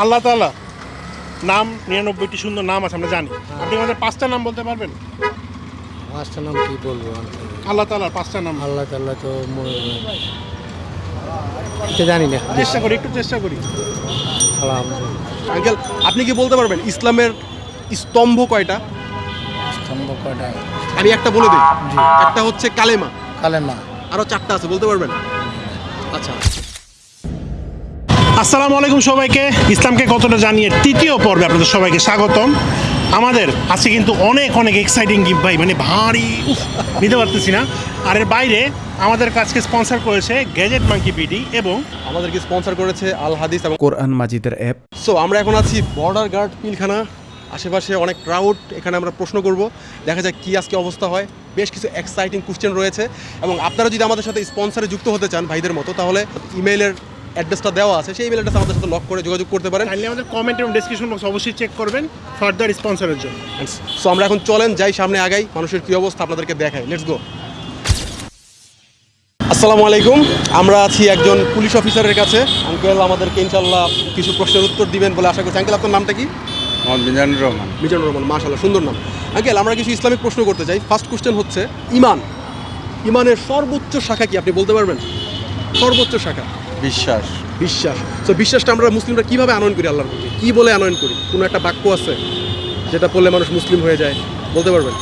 আল্লাহ তালা নাম নিরানব্বইটি সুন্দর নাম আছে আমরা জানি। আপনি আমাদের পাঁচটা নাম বলতে পারবেন? পাঁচটা নাম কি বলব? আল্লাহ তাআলার পাঁচটা নাম। আল্লাহ তাল্লাহ তো এটা জানি না। চেষ্টা করি একটু চেষ্টা করি। আঙ্কেল আপনি কি বলতে পারবেন ইসলামের স্তম্ভ কয়টা? স্তম্ভ কয়টা? আমি একটা বলে দিই। একটা হচ্ছে কালেমা। কালেমা। আরও চারটা আছে বলতে পারবেন? আচ্ছা। আসসালামু আলাইকুম সবাইকে। ইসলামকে কতটা জানিয়ে তৃতীয় পর্বে আপনাদের সবাইকে স্বাগতম। আমাদের আছে কিন্তু অনেক অনেক এক্সাইটিং গিফট ভাই মানে ভারী উফ, নিতে পারতেছি না। আর এর বাইরে আমাদের কাছকে স্পন্সর করেছে গ্যাজেট মাঙ্কি পিডি এবং আমাদেরকে স্পন্সর করেছে আল হাদিস এবং কোরআন মাজিদের অ্যাপ সো আমরা এখন আছি বর্ডার গার্ড পিলখানা। আশেপাশে অনেক ক্রাউড এখানে আমরা প্রশ্ন করব। দেখা যাক কি আজকে অবস্থা হয়। বেশ কিছু এক্সাইটিং কোশ্চেন রয়েছে। এবং আপনারা যদি আমাদের সাথে স্পন্সরে যুক্ত হতে চান ভাইদের মতো তাহলে ইমেইলের অ্যাড্রেসটা দেওয়া আছে সেই ইমেল অ্যাড্রেস আমাদের সাথে লক করে যোগাযোগ করতে পারেন। কাইন্ডলি আমাদের কমেন্ট এবং ডিসক্রিপশন বক্স অবশ্যই চেক করবেন ফার্দার স্পন্সরের জন্য। সো আমরা এখন চলেন যাই সামনে আগাই মানুষের কী অবস্থা আপনাদেরকে দেখাই। লেটস গো আসসালামু আলাইকুম। আমরা আছি একজন পুলিশ অফিসারের কাছে। আঙ্কেল আমাদেরকে ইনশাল্লাহ কিছু প্রশ্নের উত্তর দিবেন বলে আশা করছি। আঙ্কেল আপনার নামটা কি? মিজানুর রহমান। মিজানুর রহমান মাশাল্লাহ সুন্দর নাম। আঙ্কেল আমরা কিছু ইসলামিক প্রশ্ন করতে চাই। ফার্স্ট কোশ্চেন হচ্ছে ইমান। ইমানের সর্বোচ্চ শাখা কি আপনি বলতে পারবেন? সর্বোচ্চ শাখা। বিশ্বাস। বিশ্বাস। তো বিশ্বাসটা আমরা মুসলিমরা কীভাবে আনয়ন করি আল্লাহর প্রতি? কি বলে আনয়ন করি? কোনো একটা বাক্য আছে যেটা পড়লে মানুষ মুসলিম হয়ে যায়? বলতে পারবেন?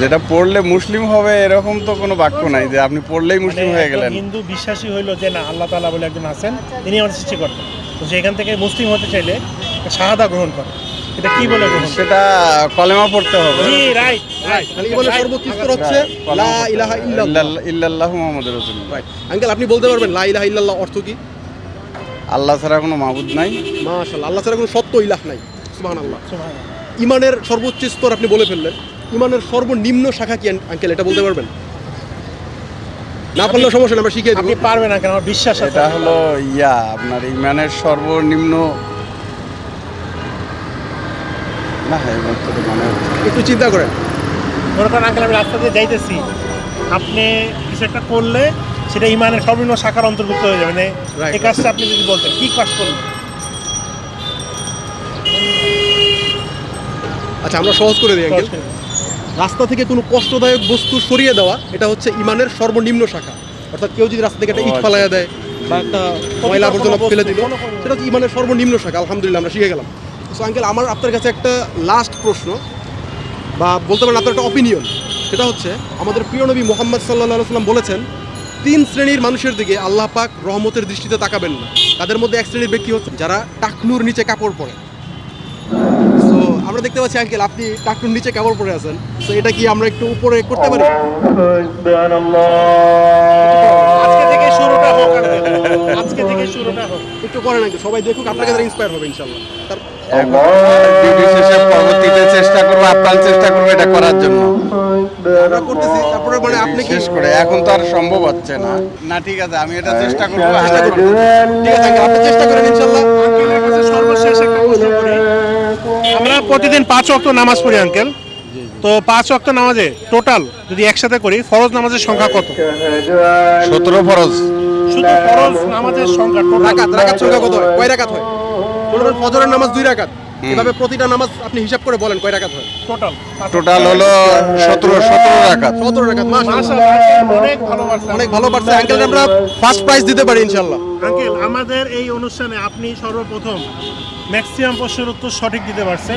যেটা পড়লে মুসলিম হবে এরকম তো কোনো বাক্য নাই যে আপনি পড়লেই মুসলিম হয়ে গেলেন। মানে হিন্দু বিশ্বাসী হইল যে না আল্লাহ তাআলা বলে একজন আছেন তিনি আমাদের সৃষ্টি করতেন তো সেখান থেকে মুসলিম হতে চাইলে শাহাদা গ্রহণ করে এটা কি বলে গ্রহণ সেটা কলেমা পড়তে হবে। জি রাইট সর্বোচ্চ হচ্ছে লা ইলাহা ইল্লাল্লাহ। ইল্লাল্লাহ- ইল্লাল্লাহু মুহাম্মাদুর রাসূলুল্লাহ। রাইট। আঙ্কেল আপনি বলতে পারবেন লা ইলাহা ইল্লাল্লাহ অর্থ কি? আল্লাহ ছাড়া কোনো মাবুদ নাই। মাশাআল্লাহ আল্লাহ ছাড়া কোনো সত্য ইলাহ নাই। সুবহানাল্লাহ। সুবহানাল্লাহ। ইমানের সর্বোচ্চ স্তর আপনি বলে ফেললেন। ইমানের সর্বনিম্ন শাখা কি আঙ্কেল এটা বলতে পারবেন? না পারলেও সমস্যা নেই, আমরা শিখিয়ে আপনি পারবেন না কেন আমার বিশ্বাস এটা হলো ইয়া আপনার ইমানের সর্বনিম্ন না হ্যাঁ এবার তো মানে একটু চিন্তা করেন। মনে করেন আঙ্কেল আমি রাস্তা দিয়ে যাইতেছি। আপনি কিছু একটা করলে সেটা ইমানের সর্বনিম্ন শাখার অন্তর্ভুক্ত হয়ে যাবে। মানে. এই কাজটা আপনি যদি বলতেন কি কাজ করলেন? আচ্ছা আমরা সহজ করে দিই আঙ্কেল। রাস্তা থেকে কোনো কষ্টদায়ক বস্তু সরিয়ে দেওয়া এটা হচ্ছে ইমানের সর্বনিম্ন শাখা। অর্থাৎ কেউ যদি রাস্তা থেকে একটা ইট আচ্ছা। ফালাইয়া দেয় বা একটা ময়লা আবর্জনা ফেলে দিল সেটা হচ্ছে ইমানের সর্বনিম্ন শাখা আলহামদুলিল্লাহ আমরা শিখে গেলাম। সো আঙ্কেল আমার আপনার কাছে একটা লাস্ট প্রশ্ন, বা বলতে পারেন আপনার একটা অপিনিয়ন সেটা হচ্ছে, আমাদের প্রিয় নবী মোহাম্মদ সাল্লাহ সাল্লাম বলেছেন, তিন শ্রেণির মানুষের দিকে আল্লাহ পাক রহমতের দৃষ্টিতে তাকাবেন না। তাদের মধ্যে এক শ্রেণির ব্যক্তি হচ্ছে যারা টাকনুর নিচে কাপড় পরে। তো আমরা দেখতে পাচ্ছি আঙ্কেল আপনি টাকনুর নিচে কাপড় পরে আছেন। তো এটা কি আমরা একটু উপরে করতে পারি? আজকে থেকে শুরুটা হোক একটু করেন সবাই দেখুক, আপনাকে ইন্সপায়ার হবে ইনশাল্লাহ তার ডিউটি শেষে পরবর্তীতে চেষ্টা করব আপ্রাণ চেষ্টা করব এটা করার জন্য। আমরা করতেছি তারপরে মানে আপনি শেষ করে এখন তো আর সম্ভব হচ্ছে না। না ঠিক আছে আমি এটা চেষ্টা করব ঠিক আছে আপনি চেষ্টা করেন ইনশাল্লাহ। সর্বশেষ একটা প্রশ্ন করি। আমরা প্রতিদিন পাঁচ ওয়াক্ত নামাজ পড়ি আঙ্কেল। তো পাঁচ ওয়াক্ত নামাজে টোটাল যদি একসাথে করি ফরজ নামাজের সংখ্যা কত? সতেরো ফরজ। শুধু ফরজ নামাজের সংখ্যা টোটাল। রাকাত রাকাত সংখ্যা কত হয়? কয় রাকাত হয়? মনে করেন ফজরের নামাজ দুই রাকাত। এভাবে প্রতিটা নামাজ আপনি হিসাব করে বলেন কয় রাকাত হয়? টোটাল। টোটাল হলো সতেরো সতেরো রাখাত সতেরো রাকাত মাশাআল্লাহ। অনেক ভালো পারছেন অনেক ভালো পারছে আঙ্কেল আমরা ফার্স্ট প্রাইজ দিতে পারি ইনশাল্লাহ আঙ্কেল আমাদের এই অনুষ্ঠানে আপনি সর্বপ্রথম ম্যাক্সিমাম প্রশ্নের উত্তর সঠিক দিতে পারছেন।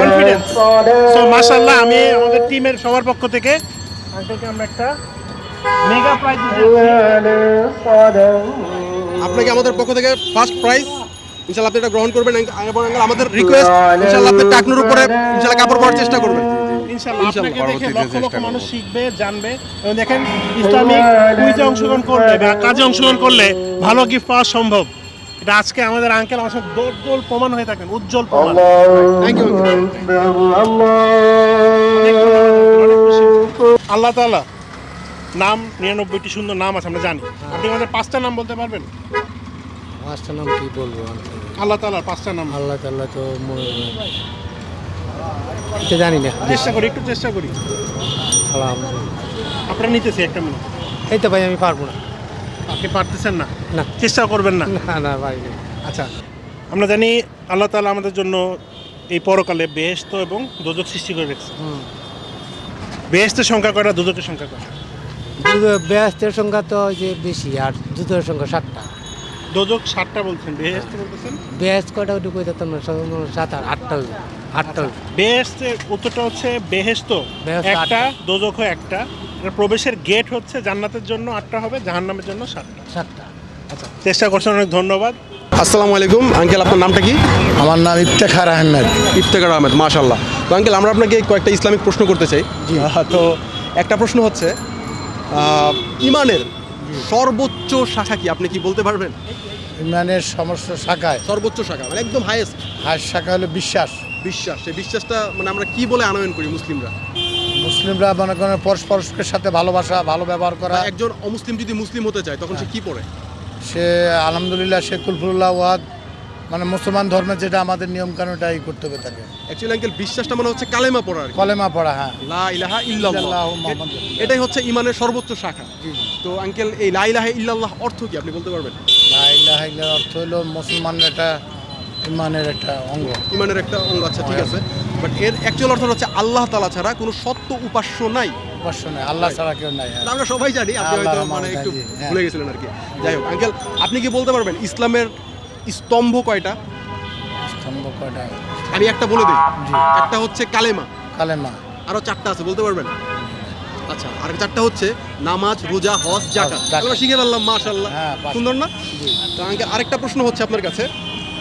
কনফিডেন্স সো মাশাআল্লাহ আমি আমাদের টিমের সবার পক্ষ থেকে আঙ্কেলকে আমরা একটা মেগা প্রাইজ দিতে আপনাকে আমাদের পক্ষ থেকে ফার্স্ট প্রাইজ ইনশাল্লাহ আপনি এটা গ্রহণ করবেন এবং আমাদের রিকোয়েস্ট ইনশাল্লাহ আপনি টাকনুর উপরে ইনশাল্লাহ কাপড় পরার চেষ্টা করবেন ইনশাআল্লাহ আপনাকে দেখে লক্ষ লক্ষ মানুষ শিখবে জানবে এবং দেখেন ইসলামিক কুইজে অংশগ্রহণ করলে বা কাজে অংশগ্রহণ করলে ভালো গিফট পাওয়া সম্ভব এটা আজকে আমাদের আঙ্কেল আমার সাথে দোল প্রমাণ হয়ে থাকেন উজ্জ্বল প্রমাণ থ্যাংক ইউ আল্লাহ তাআলা নাম নিরানব্বইটি সুন্দর নাম আছে আমরা জানি আপনি আমাদের পাঁচটা নাম বলতে পারবেন পাঁচটা নাম কি বলব? আল্লাহ তাআলার পাঁচটা নাম। আল্লাহ তাল্লাহ তো মনে এটা জানি না। চেষ্টা করি একটু চেষ্টা করি। আলহামদুলিল্লাহ। আপনারা নিতেছি একটা মিনিট। এই তো ভাই আমি পারব না। আপনি পারতেছেন না? না। চেষ্টা করবেন না? না না ভাই। আচ্ছা। আমরা জানি আল্লাহ তাআলা আমাদের জন্য এই পরকালে বেহেস্ত এবং দোজক সৃষ্টি করে রেখেছে। বেহেস্তের সংখ্যা কয়টা? দোজকের সংখ্যা কয়টা? ব্যস্তের সংখ্যা তো ওই যে বেশি আর জুতোর সংখ্যা সাতটা। দোজক ষাটটা বলছেন বেহেস্ত বলতেছেন? ব্যস্ত কয়টা ওটুকু দিতাম না সাত আর আটটা আটটা হইবে। বেহেস্তের উত্তরটা হচ্ছে বেহেস্ত বেহেস্ত একটা। দোজক একটা। এর প্রবেশের গেট হচ্ছে জান্নাতের জন্য আটটা হবে জাহান্নামের জন্য সাতটা। সাতটা। আচ্ছা। চেষ্টা করছেন অনেক ধন্যবাদ। আসসালামু আলাইকুম আঙ্কেল আপনার নামটা কি? আমার নাম ইফতেখার আহমেদ। ইফতেকার আহমেদ মাশাল্লাহ তো আঙ্কেল আমরা আপনাকে কয়েকটা ইসলামিক প্রশ্ন করতে চাই। তো একটা প্রশ্ন হচ্ছে ইমানের সর্বোচ্চ শাখা কি? আপনি কি বলতে পারবেন? ইমরানের সমস্ত শাখায়। সর্বোচ্চ শাখা মানে একদম হাইয়েস্ট হাইয়েস্ট শাখা হলো বিশ্বাস। বিশ্বাস সেই বিশ্বাসটা মানে আমরা কি বলে আনয়ন করি মুসলিমরা? মুসলিমরা মনে করেন পরস্পরের সাথে ভালোবাসা ভালো ব্যবহার করা। একজন অমুসলিম যদি মুসলিম হতে চায় তখন সে কি পড়ে? সে আলহামদুলিল্লাহ সে কুলফুল্লাহ ওয়াদ মানে মুসলমান ধর্মের যেটা আমাদের নিয়ম কানুন এটাই করতে হবে তাকে। অ্যাকচুয়ালি আঙ্কেল বিশ্বাসটা মানে হচ্ছে কালেমা পড়া। কলেমা পড়া হ্যাঁ। লা ইলাহা ইল্লাল্লাহ। এটাই হচ্ছে ইমানের সর্বোচ্চ শাখা। তো আঙ্কেল এই লা ইলাহা ইল্লাল্লাহ অর্থ কি? আপনি বলতে পারবেন? লা ইলাহা ইল্লাল্লাহ অর্থ হলো মুসলমানের একটা ইমানের একটা অঙ্গ। ইমানের একটা অঙ্গ আচ্ছা ঠিক আছে। বাট এর অ্যাকচুয়াল অর্থ হচ্ছে আল্লাহ তালা ছাড়া কোনো সত্য উপাস্য নাই। উপাস্য নাই আল্লাহ ছাড়া কেউ নাই হ্যাঁ। আমরা সবাই জানি আপনি হয়তো মানে একটু হ্যাঁ। ভুলে গেছিলেন আর কি। যাই হোক আঙ্কেল আপনি কি বলতে পারবেন? ইসলামের স্তম্ভ কয়টা? স্তম্ভ কয়টা? আমি একটা বলে দিই। জি। একটা হচ্ছে কালেমা। কালেমা। আরও চারটা আছে বলতে পারবেন? আচ্ছা আর চারটা হচ্ছে নামাজ রোজা হজ জাকাত। আমরা শিখে ফেললাম মাশাল্লাহ হ্যাঁ, সুন্দর না? তো আঙ্কেল আরেকটা প্রশ্ন হচ্ছে আপনার কাছে।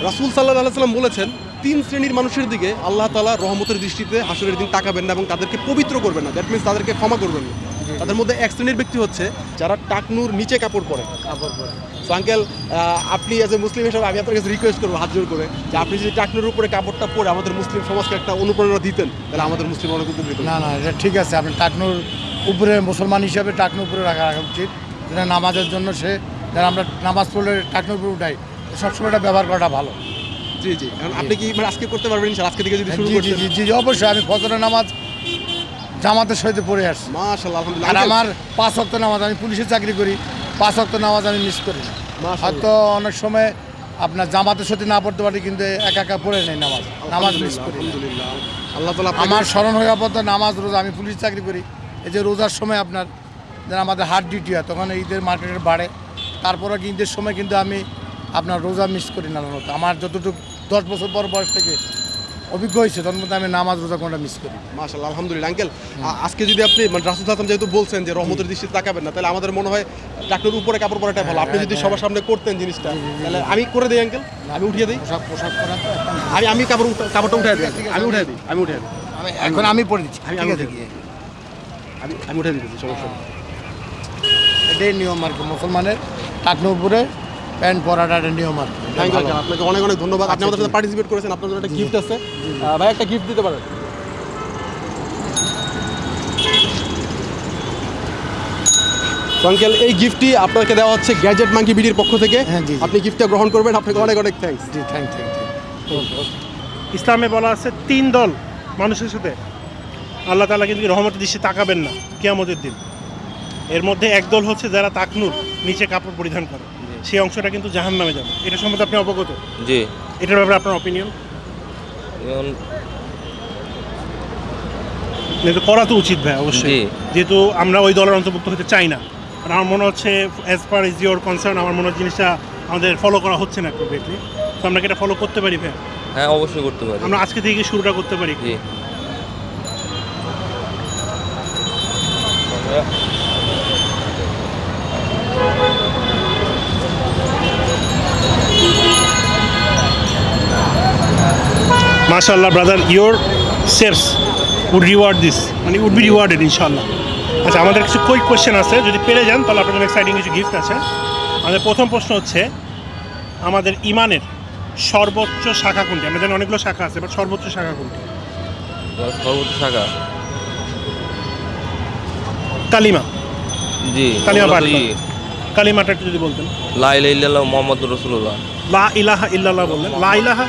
রাসূল সাল্লাহ আলাইসাল্লাম বলেছেন তিন শ্রেণির মানুষের দিকে আল্লাহ তালা রহমতের দৃষ্টিতে হাসরের দিন তাকাবেন না এবং তাদেরকে পবিত্র করবেন না। দ্যাট মিনস তাদেরকে ক্ষমা করবেন না। তাদের মধ্যে এক শ্রেণির ব্যক্তি হচ্ছে যারা টাকনুর নিচে কাপড় পরে। কাপড় পরে। তো আঙ্কেল আপনি এজ এ মুসলিম হিসাবে আমি আপনার কাছে রিকোয়েস্ট করব হাত জোর করে যে আপনি যদি টাকনুর উপরে কাপড়টা পরে আমাদের মুসলিম সমাজকে একটা অনুপ্রেরণা দিতেন তাহলে আমাদের মুসলিম অনেক উপকৃত। না না এটা ঠিক আছে আপনি টাকনুর উপরে মুসলমান হিসাবে টাকনুর উপরে রাখা রাখা উচিত। যেটা নামাজের জন্য সে যারা আমরা নামাজ পড়লে টাকনুর উপরে উঠাই সবসময় এটা ব্যবহার করাটা ভালো। জি জি আপনি কি মানে আজকে করতে পারবেন? আজকে থেকে যদি শুরু জি জি জি, অবশ্যই আমি ফজরের নামাজ জামাতের সহিত পড়ে আসছি। আর আমার পাঁচ অক্ট নামাজ আমি পুলিশে চাকরি করি পাঁচ অক্ট নামাজ আমি মিস করি। হয়তো অনেক সময় আপনার জামাতের সাথে না পড়তে পারি কিন্তু একা একা পড়ে নেই নামাজ। নামাজ মিস করি আল্লাহ আপনাকে- আমার স্মরণ হয়ে পর নামাজ রোজা আমি পুলিশ চাকরি করি। এই যে রোজার সময় আপনার যেন আমাদের হার্ট ডিউটি হয় তখন ঈদের মার্কেটের বাড়ে। তারপরে কি ঈদের সময় কিন্তু আমি আপনার রোজা মিস করি না আমার যতটুকু দশ বছর পর বয়স থেকে অভিজ্ঞ হয়েছে তখন মধ্যে আমি নামাজ রোজা কোনটা মিস করি। মাশাআল্লাহ আলহামদুলিল্লাহ আঙ্কেল। আজকে যদি আপনি মানে রাসূল সাল্লাল্লাহু যেহেতু বলছেন যে রহমতের দৃষ্টিতে তাকাবেন না তাহলে আমাদের মনে হয় ডাক্তার উপরে কাপড় পরাটা ভালো। আপনি যদি সবার সামনে করতেন জিনিসটা তাহলে আমি করে দিই আঙ্কেল। আমি উঠিয়ে দিই। পোশাক পোশাক পরা আমি আমি কাপড় কাপড়টা উঠে দিই। আমি উঠে দিই আমি উঠে দিই। আমি এখন আমি পড়ে দিচ্ছি। আমি- আমি আমি আমি উঠে দিতেছি সমস্যা এটাই নিয়ম আর কি মুসলমানের টাকনো উপরে প্যান্ট পরাটা একটা নিয়ম আর থ্যাংক ইউ আপনাকে অনেক অনেক ধন্যবাদ। আপনি আচ্ছা, আমাদের সাথে পার্টিসিপেট করেছেন আপনার জন্য একটা গিফট আছে। ভাই একটা গিফট দিতে পারেন। আঙ্কেল এই গিফটটি আপনাকে দেওয়া হচ্ছে গ্যাজেট মাঙ্কি বিডির পক্ষ থেকে। হ্যাঁ। আপনি গিফটটা গ্রহণ করবেন। আপনাকে অনেক অনেক থ্যাংকস জি থ্যাংক থ্যাংক ইসলামে বলা আছে তিন দল মানুষের সাথে। আল্লাহ তালা কিন্তু রহমতের দৃষ্টি তাকাবেন না কেয়ামতের দিন। এর মধ্যে একদল হচ্ছে যারা তাকনুর নিচে কাপড় পরিধান করে। সেই অংশটা কিন্তু জাহান নামে যাবে। এটা সম্বন্ধে আপনি অবগত? জি। এটার ব্যাপারে আপনার অপিনিয়ন করা তো উচিত ভাই অবশ্যই। যেহেতু আমরা ওই দলের অন্তর্ভুক্ত হতে চাই না। আর আমার মনে হচ্ছে as per is your concern আমার মনে হচ্ছে জিনিসটা আমাদের ফলো করা হচ্ছে না অ্যাপ্রোপ্রিয়েটলি তো আমরা কি এটা ফলো করতে পারি ভাই? হ্যাঁ অবশ্যই করতে পারি। আমরা আজকে থেকে শুরুটা করতে পারি? জি। মাশাল্লাহ brother your sales would reward this মানে উড বি রিওয়ার্ডেড ইনশাল্লাহ আচ্ছা আমাদের কিছু কুইক কোয়েশ্চেন আছে। যদি পেরে যান তাহলে আপনাদের এক্সাইটিং কিছু গিফট আছে। আমাদের প্রথম প্রশ্ন হচ্ছে আমাদের ইমানের সর্বোচ্চ শাখা কোনটি? আমরা জানি অনেকগুলো শাখা আছে বাট সর্বোচ্চ শাখা কোনটি? সর্বোচ্চ শাখা? কালিমা। জি কালিমা পাঠ কালিমাটা একটু যদি বলতেন। লা ইলাহা ইল্লাল্লাহ মুহাম্মাদুর রাসূলুল্লাহ। লা ইলাহা ইল্লাল্লাহ বললেন। লা ইলাহা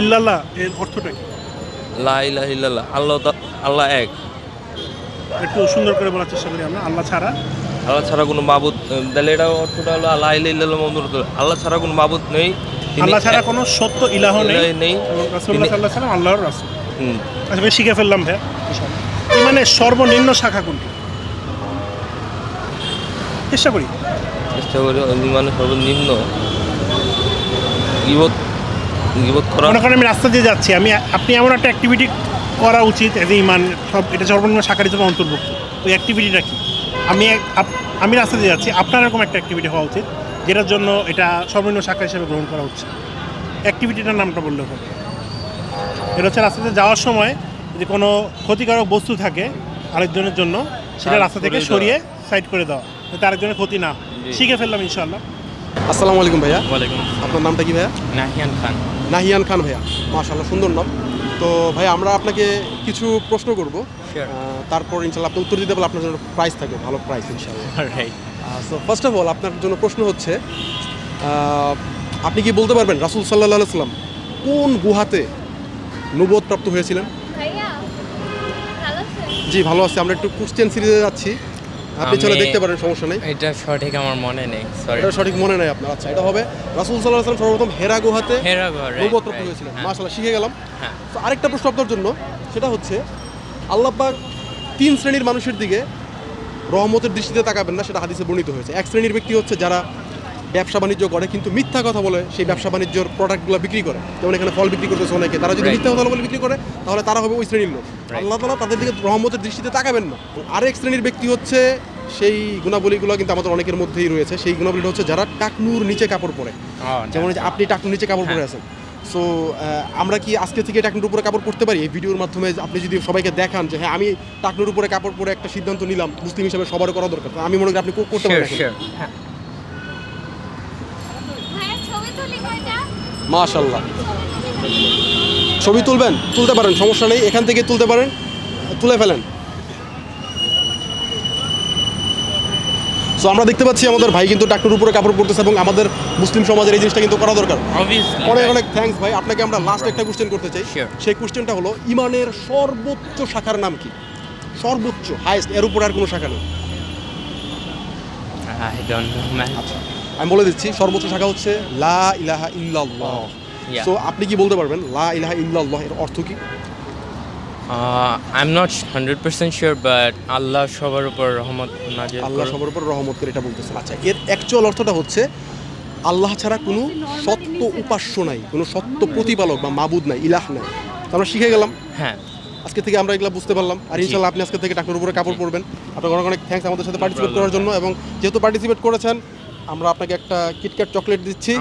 ইল্লাল্লাহ এর অর্থটা কি? লা ইলাহা ইল্লাল্লাহ আল্লাহ আল্লাহ এক। একটু সুন্দর করে বলার চেষ্টা করি আমরা আল্লাহ ছাড়া। আল্লাহ ছাড়া কোনো মাবুদ তাহলে এটা অর্থটা হলো আল্লাহ ইল্লাল্লাহ মোহাম্মদ রসুল্লাহ আল্লাহ ছাড়া কোনো মাবুদ নেই। আল্লাহ ছাড়া কোনো সত্য ইলাহ নেই। নেই। এবং রাসূলুল্লাহ সাল্লাল্লাহু আলাইহি আল্লাহর রাসূল। হুম, আচ্ছা শিখে ফেললাম ভাই ইমানের সর্বনিম্ন শাখা কোনটি? চেষ্টা করি। চেষ্টা করি মানে সর্বনিম্ন। গিবত গিবত করা। মনে করেন আমি রাস্তা দিয়ে যাচ্ছি আমি আপনি এমন একটা অ্যাক্টিভিটি করা উচিত এজ ইমান সব এটা সর্বনিম্ন শাখার হিসেবে অন্তর্ভুক্ত। ওই অ্যাক্টিভিটিটা কি? আমি আমি রাস্তা দিয়ে যাচ্ছি আপনার এরকম একটা অ্যাক্টিভিটি হওয়া উচিত যেটার জন্য এটা সর্বনিম্ন শাখা হিসেবে গ্রহণ করা হচ্ছে অ্যাক্টিভিটিটার নামটা বললে হবে। এটা হচ্ছে রাস্তাতে যাওয়ার সময় যদি কোনো ক্ষতিকারক বস্তু থাকে আরেকজনের জন্য সেটা রাস্তা থেকে সরিয়ে সাইড করে দেওয়া যাতে আরেকজনের ক্ষতি না। শিখে ফেললাম ইনশাল্লাহ আসসালামু আলাইকুম ভাইয়া। ওয়ালাইকুম আপনার নামটা কি ভাইয়া? নাহিয়ান খান। নাহিয়ান খান ভাইয়া। মাশাল্লাহ সুন্দর নাম। তো ভাই আমরা আপনাকে কিছু প্রশ্ন করব। তারপর ইনশাল্লাহ আপনি উত্তর দিতে পারলে আপনার জন্য প্রাইস থাকবে ভালো প্রাইস ইনশাল্লাহ right so first of all আপনার জন্য প্রশ্ন হচ্ছে আপনি কি বলতে পারবেন রাসুল সাল্লাহ সাল্লাম কোন গুহাতে নবদ প্রাপ্ত হয়েছিলেন? ভাইয়া ভালো আছেন? জি ভালো আছে। আমরা একটু কোশ্চেন সিরিজে যাচ্ছি। আপনি চলে দেখতে পারেন সমস্যা নেই। এটা সঠিক আমার মনে নেই সরি এটা সঠিক মনে নেই আপনার আচ্ছা এটা হবে রাসুল সাল্লাহ সাল্লাম সর্বপ্রথম হেরা গুহাতে হেরাগড় নবদ প্রাপ্ত হয়েছিলেন। মাশাল্লাহ শিখে গেলাম। হ্যাঁ। তো আরেকটা প্রশ্ন আপনার জন্য সেটা হচ্ছে আল্লাহবাক তিন শ্রেণির মানুষের দিকে রহমতের দৃষ্টিতে তাকাবেন না সেটা হাদিসে বর্ণিত হয়েছে। এক শ্রেণির ব্যক্তি হচ্ছে যারা ব্যবসা বাণিজ্য করে কিন্তু মিথ্যা কথা বলে সেই ব্যবসা বাণিজ্যর প্রোডাক্টগুলো বিক্রি করে। যেমন এখানে ফল বিক্রি করতেছে অনেকে। তারা যদি মিথ্যা কথা বলে বিক্রি করে তাহলে তারা হবে ওই শ্রেণির লোক। আল্লাহ তালা তাদের দিকে রহমতের দৃষ্টিতে তাকাবেন না। আরেক শ্রেণির ব্যক্তি হচ্ছে সেই গুণাবলীগুলো কিন্তু আমাদের অনেকের মধ্যেই রয়েছে। সেই গুণাবলীটা হচ্ছে যারা টাকনুর নিচে কাপড় পরে। যেমন আপনি টাকনুর নিচে কাপড় পরে আছেন। সো আমরা কি আজকে থেকে টাকনুর উপরে কাপড় পরতে পারি? এই ভিডিওর মাধ্যমে আপনি যদি সবাইকে দেখান যে হ্যাঁ আমি টাকনুর উপরে কাপড় পরে একটা সিদ্ধান্ত নিলাম মুসলিম হিসেবে সবার করা দরকার। আমি মনে করি আপনি করতে পারেন মাশাল্লাহ ছবি তুলবেন? তুলতে পারেন সমস্যা নেই। এখান থেকে তুলতে পারেন তুলে ফেলেন। সো আমরা দেখতে পাচ্ছি আমাদের ভাই কিন্তু টাকনুর উপরে কাপড় পরতেছে এবং আমাদের মুসলিম সমাজের এই জিনিসটা কিন্তু করা দরকার। অনেক অনেক থ্যাঙ্কস ভাই। আপনাকে আমরা লাস্ট একটা কোশ্চেন করতে চাই। সেই কোশ্চেনটা হলো ইমানের সর্বোচ্চ শাখার নাম কি? সর্বোচ্চ হাইয়েস্ট এর উপর আর কোনো শাখা নেই? আই ডোন্ট নো ম্যান আমি বলে দিচ্ছি সর্বোচ্চ শাখা হচ্ছে লা ইলাহা ইল্লাল্লাহ. সো আপনি কি বলতে পারবেন লা ইলাহা ইল্লাল্লাহ এর অর্থ কি? I am not hundred percent sure but আল্লাহ সবার উপর রহমত নাজিল আল্লাহ সবার উপর রহমত করে এটা বলতেছেন। আচ্ছা এর অ্যাকচুয়াল অর্থটা হচ্ছে আল্লাহ ছাড়া কোনো সত্য উপাস্য নাই কোনো সত্য প্রতিপালক বা মাবুদ নাই ইলাহ নাই। আমরা শিখে গেলাম। হ্যাঁ। আজকে থেকে আমরা এগুলো বুঝতে পারলাম। আর ইনশাল্লাহ আপনি আজকে থেকে টাকার উপরে কাপড় পরবেন। আপনাকে অনেক অনেক থ্যাঙ্কস আমাদের সাথে পার্টিসিপেট করার জন্য এবং যেহেতু পার্টিসিপেট করেছেন আমরা আপনাকে একটা কিটক্যাট চকলেট দিচ্ছি।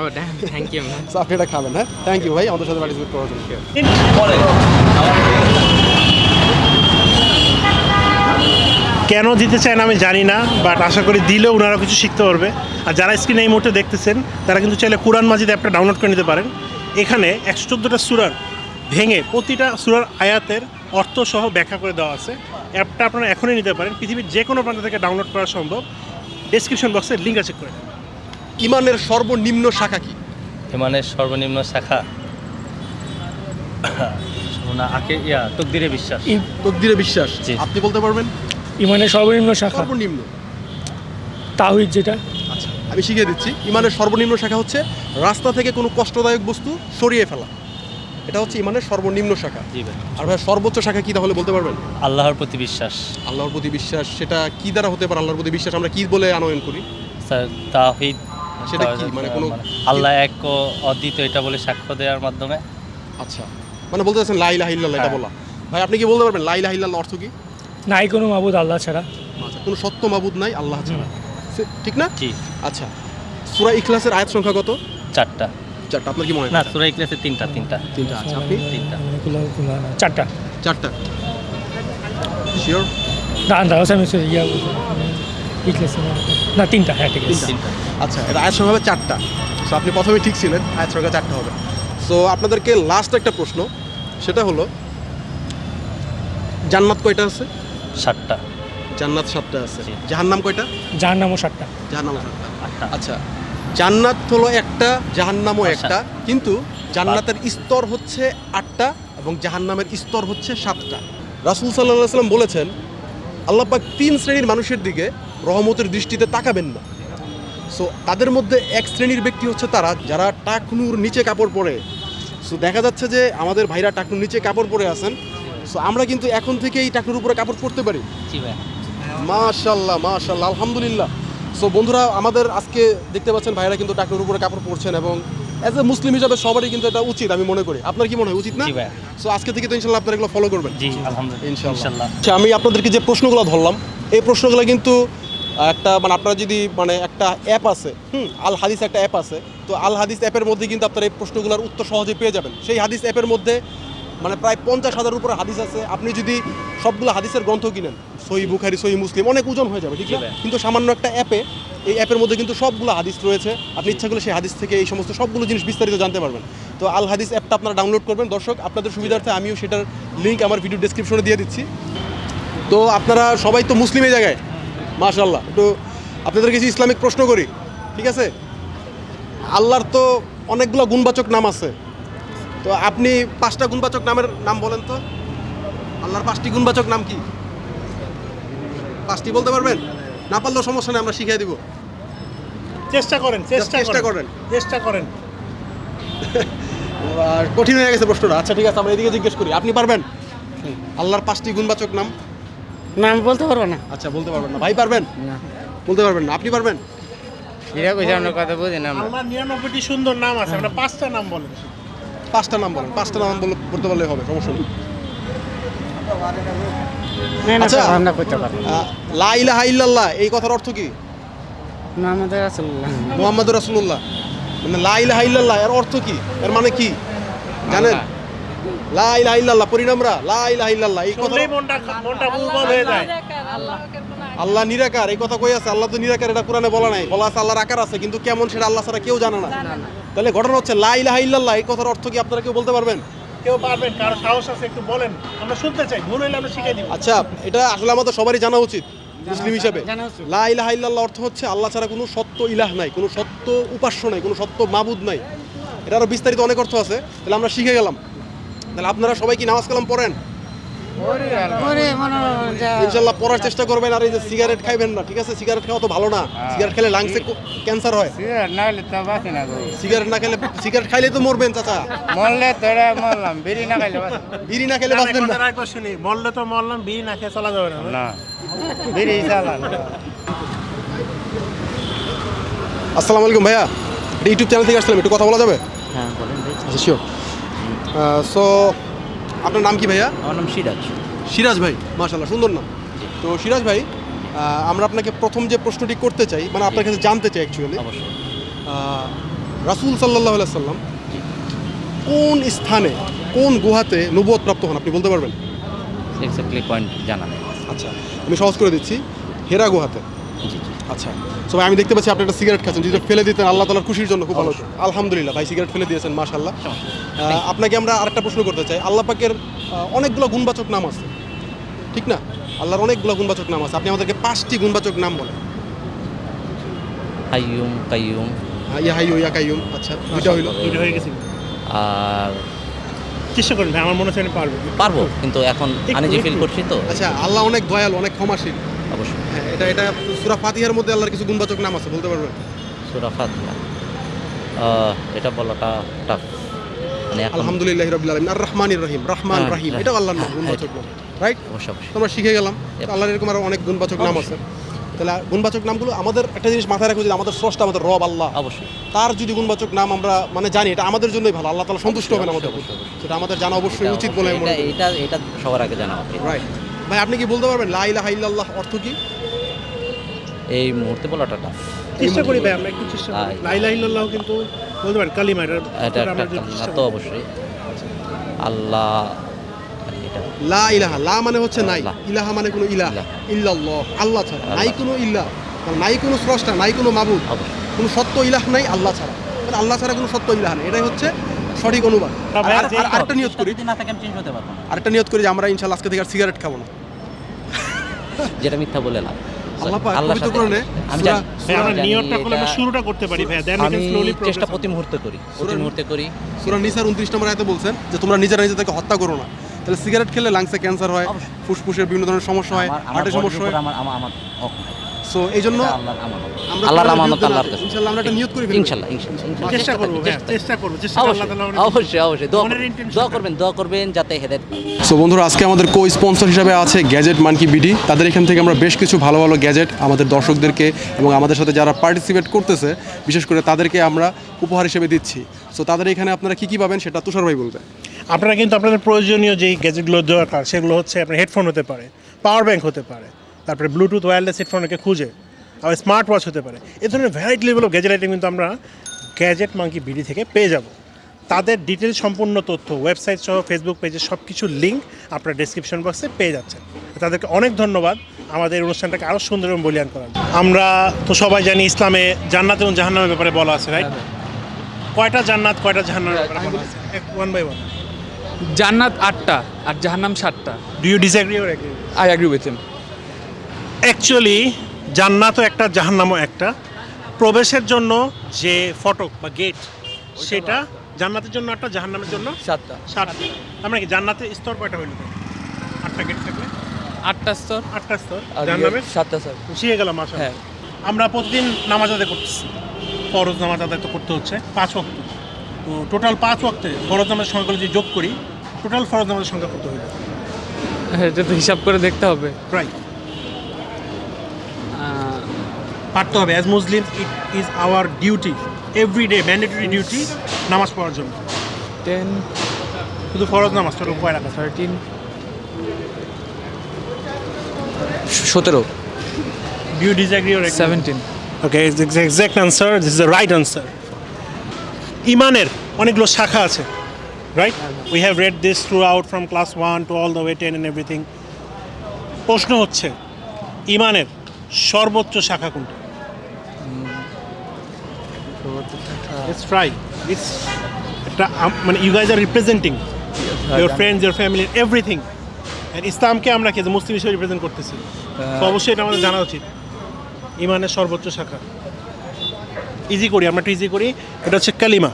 থ্যাংক ইউ আপনি এটা খাবেন হ্যাঁ? থ্যাংক ইউ ভাই আমাদের সাথে পার্টিসিপেট করার জন্য। কেন দিতে চায় না আমি জানি না বাট আশা করি দিলেও ওনারা কিছু শিখতে পারবে। আর যারা স্ক্রিনে এই মুহূর্তে দেখতেছেন তারা কিন্তু চাইলে কোরআন মাজিদ অ্যাপটা ডাউনলোড করে নিতে পারেন। এখানে একশো চোদ্দোটা সুরার ভেঙে প্রতিটা সুরার আয়াতের অর্থ সহ ব্যাখ্যা করে দেওয়া আছে। অ্যাপটা আপনারা এখনই নিতে পারেন। পৃথিবীর যে কোনো প্রান্ত থেকে ডাউনলোড করা সম্ভব। ডেসক্রিপশন বক্সে লিঙ্ক চেক করে নেন। ইমানের সর্বনিম্ন শাখা কি? হিমানের সর্বনিম্ন শাখা? না আকে ইয়া তকদিরে বিশ্বাস। তকদিরে বিশ্বাস। আপনি বলতে পারবেন? ইমানের সর্বনিম্ন শাখা। সর্বনিম্ন। তাহিদ যেটা। আচ্ছা আমি শিখিয়ে দিচ্ছি। ইমানের সর্বনিম্ন শাখা হচ্ছে রাস্তা থেকে কোনো কষ্টদায়ক বস্তু সরিয়ে ফেলা। এটা হচ্ছে ইমানের সর্বনিম্ন শাখা। আর ভাই সর্বোচ্চ শাখা কি তাহলে বলতে পারবেন? আল্লাহর প্রতি বিশ্বাস। আল্লাহর প্রতি বিশ্বাস সেটা কি দ্বারা হতে পারে? আল্লাহর প্রতি বিশ্বাস আমরা কি বলে আনয়ন করি? স্যার তাহিদ সেটা কি? মানে কোনো- আল্লাহ এক ও অদ্বিত এটা বলে সাক্ষ্য দেওয়ার মাধ্যমে। আচ্ছা মানে বলতে চাচ্ছেন লাই লাহ ইল্লাল্লাহ এটা হ্যাঁ। বলা। ভাই আপনি কি বলতে পারবেন? লাই লাহ ইল্লাল্লাহ অর্থ কি? নাই কোনো মাবুদ আল্লাহ ছাড়া। আচ্ছা কোনো সত্য মাবুদ নাই আল্লাহ ছাড়া। সে- ঠিক না? জি। আচ্ছা সূরা ইখলাসের আয়াত সংখ্যা কত? চারটা। চারটা আপনার কি মনে হয়? না সুরাই ক্লাসে তিনটা তিনটা। তিনটা আচ্ছা আপনি? তিনটা। চারটা। চারটা। শিওর আমি সরি, ইয়া বলছি। না তিনটা হ্যাঁ ঠিক আছে। তিনটা আচ্ছা এটা আয়াত সংখ্যা হবে চারটা। সো আপনি প্রথমে ঠিক ছিলেন আয়াত সংখ্যা চারটা হবে। সো আপনাদেরকে লাস্ট একটা প্রশ্ন সেটা হলো জান্নাত কয়টা আছে? সাতটা। জান্নাত সাতটা আছে। জাহান্নাম কয়টা? যার নামও সাতটা। জাহান্নাম সাতটা। আটটা। আচ্ছা জান্নাত হলো একটা জাহান্নামও আচ্ছা। একটা কিন্তু জান্নাতের স্তর হচ্ছে আটটা এবং জাহান্নামের স্তর হচ্ছে সাতটা। রাসূল সাল্লাল্লাহু আলাইহি সাল্লাম বলেছেন আল্লাহ পাক তিন শ্রেণির মানুষের দিকে রহমতের দৃষ্টিতে তাকাবেন না। সো তাদের মধ্যে এক শ্রেণির ব্যক্তি হচ্ছে তারা যারা টাকনুর নিচে কাপড় পরে। সো দেখা যাচ্ছে যে আমাদের ভাইরা টাকনুর নিচে কাপড় পরে আছেন। সো আমরা কিন্তু এখন থেকে এই টাকনুর উপরে কাপড় পরতে পারি। মাশাল্লাহ মাশাল্লাহ আলহামদুলিল্লাহ। সো বন্ধুরা আমাদের আজকে দেখতে পাচ্ছেন ভাইরা কিন্তু টাকনুর উপরে কাপড় পরছেন এবং অ্যাজ এ মুসলিম হিসাবে সবারই কিন্তু এটা উচিত আমি মনে করি। আপনার কি মনে হয় উচিত না? সো আজকে থেকে তো ইনশাল্লাহ আপনারা এগুলো ফলো করবেন। জি আলহামদুলিল্লাহ। ইনশাল্লাহ। ইনশাল্লাহ। আচ্ছা আমি আপনাদেরকে যে প্রশ্নগুলো ধরলাম এই প্রশ্নগুলো কিন্তু একটা মানে আপনারা যদি মানে একটা অ্যাপ আছে হুম আল হাদিস একটা অ্যাপ আছে তো আল হাদিস অ্যাপের মধ্যে কিন্তু আপনারা এই প্রশ্নগুলোর উত্তর সহজে পেয়ে যাবেন। সেই হাদিস অ্যাপের মধ্যে মানে প্রায় পঞ্চাশ হাজার উপরে হাদিস আছে। আপনি যদি সবগুলো হাদিসের গ্রন্থ কিনেন সহি বুখারি সহি মুসলিম অনেক ওজন হয়ে যাবে ঠিক আছে? কিন্তু সামান্য একটা অ্যাপে এই অ্যাপের মধ্যে কিন্তু সবগুলো হাদিস রয়েছে। আপনি ইচ্ছা করলে সেই হাদিস থেকে এই সমস্ত সবগুলো জিনিস বিস্তারিত জানতে পারবেন। তো আল হাদিস অ্যাপটা আপনারা ডাউনলোড করবেন। দর্শক আপনাদের সুবিধার্থে আমিও সেটার লিঙ্ক আমার ভিডিও ডেসক্রিপশনে দিয়ে দিচ্ছি। তো আপনারা সবাই তো মুসলিমের জায়গায় মাশাল্লাহ একটু আপনাদের কিছু ইসলামিক প্রশ্ন করি ঠিক আছে? আল্লাহর তো অনেকগুলো গুণবাচক নাম আছে। তো আপনি পাঁচটা গুণবাচক নামের নাম বলেন তো। আল্লাহর পাঁচটি গুণবাচক নাম কি? পাঁচটি বলতে পারবেন? না পারলেও সমস্যা নেই আমরা শিখিয়ে দিব। চেষ্টা করেন চেষ্টা চেষ্টা করেন। করেন। চেষ্টা করেন। কঠিন হয়ে গেছে প্রশ্নটা। আচ্ছা ঠিক আছে আমরা এদিকে জিজ্ঞেস করি। আপনি পারবেন? আল্লাহর পাঁচটি গুণবাচক নাম। না আমি বলতে পারব না। আচ্ছা বলতে পারবেন না। ভাই পারবেন? না। বলতে পারবেন না। আপনি পারবেন? এটা কইছে আমরা কথা বুঝি না আল্লাহ নিরানব্বইটি সুন্দর নাম আছে আমরা পাঁচটা নাম বলেন। পাঁচটা নাম বলেন। পাঁচটা নাম বলে বলতে পারলে হবে সমস্যা নেই। আচ্ছা আমরা করতে পারব লা ইলাহা ইল্লাল্লাহ এই কথার অর্থ কি? মোহাম্মদ রাসূলুল্লাহ। মানে লা ইলাহা ইল্লাল্লাহ এর অর্থ কি? এর মানে কি? জানেন? লা ইলাহা ইল্লাল্লাহ পরিণামরা লা ইলাহা ইল্লাল্লাহ এই কথা মনটা মনটা উর্বর হয়ে যায়। আল্লাহ নিরাকার এই কথা কই আছে? আল্লাহ তো নিরাকার এটা কোরআনে বলা নাই। বলা আছে আল্লাহর আকার আছে কিন্তু কেমন সেটা আল্লাহ ছাড়া কেউ জানে না। তাহলে ঘটনা হচ্ছে লা ইলাহা ইল্লাল্লাহ এই কথার অর্থ কি আপনারা কেউ বলতে পারবেন? কেউ পারবেন কারও সাহস আছে একটু বলেন। আমরা শুনতে চাই ভুল হইলে আমরা শিখাই দিব। আচ্ছা এটা আসলে আমাদের সবারই জানা উচিত মুসলিম হিসাবে। লা ইলাহা ইল্লাল্লাহ অর্থ হচ্ছে আল্লাহ ছাড়া কোনো সত্য ইলাহ নাই কোনো সত্য উপাস্য নাই কোনো সত্য মাবুদ নাই। এটা আরও বিস্তারিত অনেক অর্থ আছে তাহলে আমরা শিখে গেলাম। তাহলে আপনারা সবাই কি নামাজ কালাম পড়েন? ইনশাল্লাহ পড়ার চেষ্টা করবেন আর এই যে সিগারেট খাইবেন না ঠিক আছে? সিগারেট খাওয়া তো ভালো না। সিগারেট খেলে লাংসে ক্যান্সার হয়। সিগারেট না খেলে সিগারেট খাইলে তো মরবেন চাচা। মরলে তোরা মরলাম বেরি না খাইলে বিড়ি না খেলে বাঁচবেন না। শুনি মরলে তো মরলাম বিড়ি না খেয়ে চলা যাবে না। না। বেরি চালান আসসালামু আলাইকুম ভাইয়া ইউটিউব চ্যানেল থেকে আসলাম একটু কথা বলা যাবে? হ্যাঁ বলেন ভাই। আচ্ছা শিওর সো আপনার নাম কি ভাইয়া? আমার নাম সিরাজ। সিরাজ ভাই মাশাল্লাহ সুন্দর নাম। তো সিরাজ ভাই আমরা আপনাকে প্রথম যে প্রশ্নটি করতে চাই মানে আপনার কাছে জানতে চাই অ্যাকচুয়ালি অবশ্যই। রাসুল সাল্লাহ সাল্লাম কোন স্থানে কোন গুহাতে নবুয়ত প্রাপ্ত হন আপনি বলতে পারবেন? এক্স্যাক্টলি পয়েন্ট জানা নেই। আচ্ছা আমি সহজ করে দিচ্ছি হেরা গুহাতে। জি জি। আচ্ছা। সবাই আমি দেখতে পাচ্ছি আপনি একটা সিগারেট খাচ্ছেন যদি ফেলে দিতেন আল্লাহ তালার খুশির জন্য খুব ভালো আলহামদুলিল্লাহ ভাই সিগারেট ফেলে দিয়েছেন মাশাল্লাহ আপনাকে আমরা আরেকটা প্রশ্ন করতে চাই। আল্লাহ পাকের অনেকগুলো গুণবাচক নাম আছে। ঠিক না? আল্লাহর অনেকগুলো গুণবাচক নাম আছে। আপনি আমাদেরকে পাঁচটি গুণবাচক নাম বলেন। কাইয়ুম কাইয়ুম। আহ, ইয়া হাইয়ু ইয়া কাইয়ুম। আচ্ছা দুইটা হইল। দুইটা হয়ে গেছে। আর চেষ্টা ভাই আমার মনে হচ্ছে আমি পারব। পারব কিন্তু এখন আনিজি ফিল করছি তো। আচ্ছা আল্লাহ অনেক দয়ালু অনেক ক্ষমাশীল। অবশ্যই। হ্যাঁ এটা এটা সুরা ফাতিহার মধ্যে আল্লাহর কিছু গুণবাচক নাম আছে বলতে পারবেন? সুরা ফাতিহা। এটা বলাটা টাফ মানে আলহামদুলিল্লাহ রবিল আলমিন। আর রহমানির রহিম রহমান হ্যাঁ, রাহিম হ্যাঁ, এটা আল্লাহর নাম হ্যাঁ, গুণবাচক নাম রাইট আমরা শিখে গেলাম আল্লাহর এরকম আরও অনেক গুণবাচক নাম আছে। তাহলে গুণবাচক নামগুলো আমাদের একটা জিনিস মাথায় রাখব যে আমাদের স্রষ্টা আমাদের রব আল্লাহ। অবশ্যই। তার যদি গুণবাচক নাম আমরা মানে জানি এটা আমাদের জন্যই ভালো আল্লাহ তালা সন্তুষ্ট হবেন আমাদের। সেটা আমাদের জানা অবশ্যই উচিত বলে এটা এটা সবার আগে জানা রাইট ভাই আপনি কি বলতে পারবেন? লা ইলাহা ইল্লাল্লাহ অর্থ কি? এই মুহূর্তে বলাটা টাফ চেষ্টা করি ভাই আমরা একটু চেষ্টা করি। লাইলা ইল্লাল্লাহ কিন্তু বলতে পারেন কালিমা এটা এটা একটা আমরা তো অবশ্যই। আল্লাহ লা ইলাহা লা মানে হচ্ছে নাই। ইলাহা মানে কোনো ইলাহ। ইল্লাল্লাহ আল্লাহ ছাড়া। নাই কোনো ইল্লাহ মানে নাই কোনো স্রষ্টা নাই কোনো মাবুদ। কোনো সত্য ইলাহ নাই আল্লাহ ছাড়া। মানে আল্লাহ ছাড়া কোনো সত্য ইলাহ নেই। এটাই হচ্ছে সঠিক অনুবাদ আর- আর- আর- আরেকটা নিয়ত করি। আরেকটা নিয়ত করি যে আমরা ইনশাল্লাহ আজকে থেকে আর সিগারেট খাব না। যেটা মিথ্যা বলে লাভ। শুরুটা করতে পারি চেষ্টা প্রতি মুহূর্তে করি প্রতি মুহূর্তে করি। সূরা নিসার উনত্রিশ নম্বর আয়তে বলছেন যে তোমরা নিজেরা নিজেদেরকে হত্যা করো না। তাহলে সিগারেট খেলে লাংসে ক্যান্সার হয় ফুসফুসের বিভিন্ন ধরনের সমস্যা হয় হার্টের সমস্যা হয়। আমার। সো এই জন্য আল্লাহর আমানত। আল্লাহর কাছে। ইনশাআল্লাহ আমরা একটা নিয়ত করে ইনশাল্লাহ ইনশাল্লাহ। চেষ্টা করব চেষ্টা করব। চেষ্টা আল্লাহ তাআলা অবশ্যই অবশ্যই দোয়া দোয়া করবেন দোয়া করবেন যাতে হেদায়ত পাই সো বন্ধুরা আজকে আমাদের কো স্পন্সর হিসাবে আছে গ্যাজেট মানকি বিডি তাদের এখান থেকে আমরা বেশ কিছু ভালো ভালো গ্যাজেট আমাদের দর্শকদেরকে এবং আমাদের সাথে যারা পার্টিসিপেট করতেছে বিশেষ করে তাদেরকে আমরা উপহার হিসেবে দিচ্ছি। সো তাদের এখানে আপনারা কী কী পাবেন সেটা তুষার ভাই বলবে। আপনারা কিন্তু আপনাদের প্রয়োজনীয় যেই গ্যাজেটগুলো দরকার সেগুলো হচ্ছে আপনার হেডফোন হতে পারে পাওয়ার ব্যাংক হতে পারে তারপরে ব্লুটুথ ওয়্যারলেস হেডফোনকে খুঁজে আবার স্মার্ট ওয়াচ হতে পারে। এ ধরনের variety level of gadget item কিন্তু আমরা গ্যাজেট মাঙ্কি বিডি থেকে পেয়ে যাব। তাদের ডিটেল সম্পূর্ণ তথ্য ওয়েবসাইট সহ ফেসবুক পেজে সব কিছুর লিঙ্ক আপনার ডেসক্রিপশন বক্সে পেয়ে যাচ্ছেন। তাদেরকে অনেক ধন্যবাদ আমাদের অনুষ্ঠানটাকে আরও সুন্দর এবং বলিয়ান করার। আমরা তো সবাই জানি ইসলামে জান্নাত এবং জাহান্নামের ব্যাপারে বলা আছে রাইট কয়টা জান্নাত কয়টা জাহান্নামের ব্যাপারে ওয়ান বাই ওয়ান জান্নাত আটটা আর জাহান্নাম সাতটা। Do you disagree or agree I agree with him actually জান্নাতও একটা জাহান্নামও একটা। প্রবেশের জন্য যে ফটক বা গেট সেটা জান্নাতের জন্য একটা জাহান্নামের জন্য সাতটা। সাতটা। আমরা কি? জান্নাতের স্তর কয়টা হইল? আটটা গেট থাকলে? আটটা স্তর। আটটা স্তর। আর জাহান্নামের? সাতটা স্যার শিখে গেলাম আসলে হ্যাঁ। আমরা প্রতিদিন নামাজ আদায় করতেছি। ফরজ নামাজ আদায় তো করতে হচ্ছে। পাঁচ ওয়াক্ত। তো টোটাল পাঁচ ওয়াক্তে ফরজ নামাজের সংখ্যাগুলো যদি যোগ করি টোটাল ফরজ নামাজের সংখ্যা কত হইল? এটা তো হিসাব করে দেখতে হবে। প্রায় পারতে হবে। As Muslim it is our duty every day mandatory duty নামাজ পড়ার জন্য। টেন শুধু ফরজ নামাজ টোটাল কয় রাখা। থার্টিন সতেরো। Do disagree or seventeen okay exact answer this is the right answer ইমানের অনেকগুলো শাখা আছে right we have read this throughout from class one to all the way ten and everything প্রশ্ন হচ্ছে ইমানের সর্বোচ্চ শাখা কোনটা? ইটস ট্রাই ইটস একটা মানে you guys are representing your friends your family everything ইসলামকে আমরা কি মুসলিম হিসেবে রিপ্রেজেন্ট করতেছি? তো অবশ্যই এটা আমাদের জানা উচিত। ইমানের সর্বোচ্চ শাখা। ইজি করি আমরা একটু ইজি করি। এটা হচ্ছে কালিমা।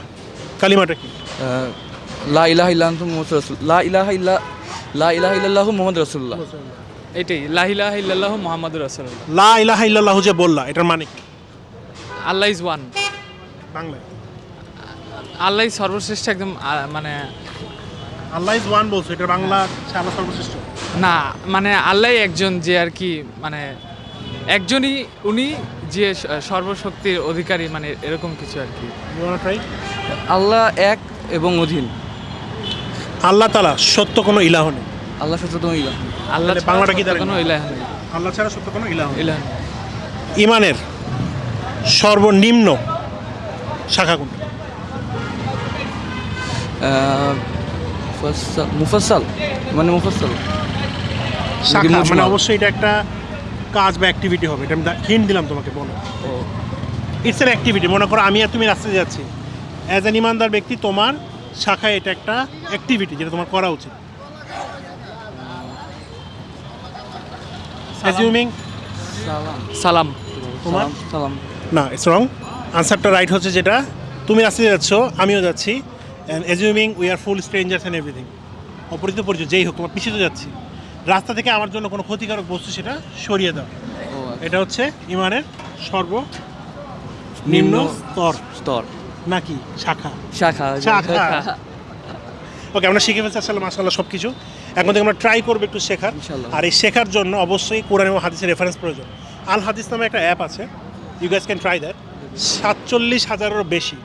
কালিমাটা কি? লা ইলাহা ইল্লাল্লাহু মুহাম্মাদুর রাসূল লা ইলাহা ইল্লা লা ইলাহা ইল্লাল্লাহু মুহাম্মাদুর রাসূলুল্লাহ এটাই লা ইলাহা ইল্লাল্লাহু মুহাম্মাদুর রাসূলুল্লাহ লা ইলাহা ইল্লাল্লাহু যে বললা এটার মানে কি? আল্লাহ ইজ ওয়ান বাংলায় আল্লাহ সর্বশ্রেষ্ঠ একদম মানে আল্লাহ ইজ ওয়ান বলছো এটা বাংলা হচ্ছে আল্লাহ সর্বশ্রেষ্ঠ? না মানে আল্লাহ একজন যে আর কি মানে একজনই উনি যে সর্বশক্তির অধিকারী মানে এরকম কিছু আর কি। আল্লাহ এক এবং অধীন। আল্লাহ তালা সত্য কোনো ইলাহ নেই। আল্লাহ সচেতন ইলাহ আল্লাহ বাংলাটা কি কোনো ইলাহ নেই। আল্লাহ ছাড়া সত্য কোনো ইলাহ নেই। ইলাহ ইমানের সর্বনিম্ন শাখা কোনটা মুফাসাল মানে মুফাসাল শাখা মানে অবশ্যই এটা একটা কাজ বা অ্যাক্টিভিটি হবে। এটা আমি হিন্ট দিলাম তোমাকে বলো। ইটস এন অ্যাক্টিভিটি মনে করো আমি আর তুমি রাস্তায় যাচ্ছি। অ্যাজ অ্যান ইমানদার ব্যক্তি তোমার শাখায় এটা একটা অ্যাক্টিভিটি যেটা তোমার করা উচিত। অ্যাজিউমিং সালাম। তোমার সালাম। না ইটস রং আনসারটা রাইট হচ্ছে যেটা তুমি রাস্তায় যাচ্ছ আমিও যাচ্ছি and assuming we are full strangers and everything অপরিচিত পরিচয় যেই হোক তোমার পিছিয়ে তো যাচ্ছি। রাস্তা থেকে আমার জন্য কোনো ক্ষতিকারক বস্তু সেটা সরিয়ে দাও। এটা হচ্ছে ইমানের সর্ব নিম্ন স্তর। স্তর। নাকি? শাখা। শাখা শাখা। ওকে আমরা শিখে ফেলছি আসলে মাসাল্লাহ সব কিছু এখন থেকে আমরা ট্রাই করব একটু শেখার। আর এই শেখার জন্য অবশ্যই কোরআন এবং হাদিসের রেফারেন্স প্রয়োজন। আল হাদিস নামে একটা অ্যাপ আছে। You guys can try that সাতচল্লিশ হাজারেরও বেশি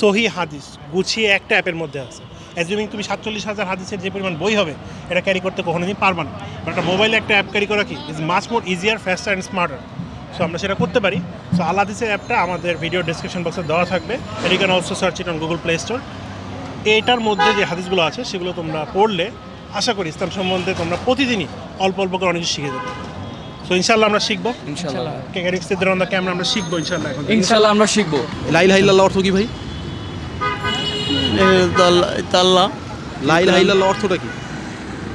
সহি হাদিস গুছিয়ে একটা অ্যাপের মধ্যে আছে। অ্যাজিউমিং তুমি সাতচল্লিশ হাজার হাদিসের যে পরিমাণ বই হবে, এটা ক্যারি করতে কখনোদিন পারবা না। বাট একটা মোবাইলে একটা অ্যাপ ক্যারি করা কি? Is much more easier faster and smarter so আমরা সেটা করতে পারি। সো আল হাদিসের অ্যাপটা আমাদের ভিডিও ডিসক্রিপশন বক্সে দেওয়া থাকবে। এটি can also search it on Google Play Store এটার মধ্যে যে হাদিসগুলো আছে, সেগুলো তোমরা পড়লে, আশা করি ইসলাম সম্বন্ধে তোমরা প্রতিদিনই অল্প অল্প করে অনেক কিছু শিখে যাবে। সো ইনশাল্লাহ আমরা শিখব। ইনশাল্লাহ ক্যারিক্সদের অন দ্য ক্যামেরা আমরা শিখব এখন। আমরা শিখব। ইল্লাল্লাহ অর্থ কি ভাই? আল্লাহ লাইলাহ ইল্লাল্লাহ অর্থটা কি?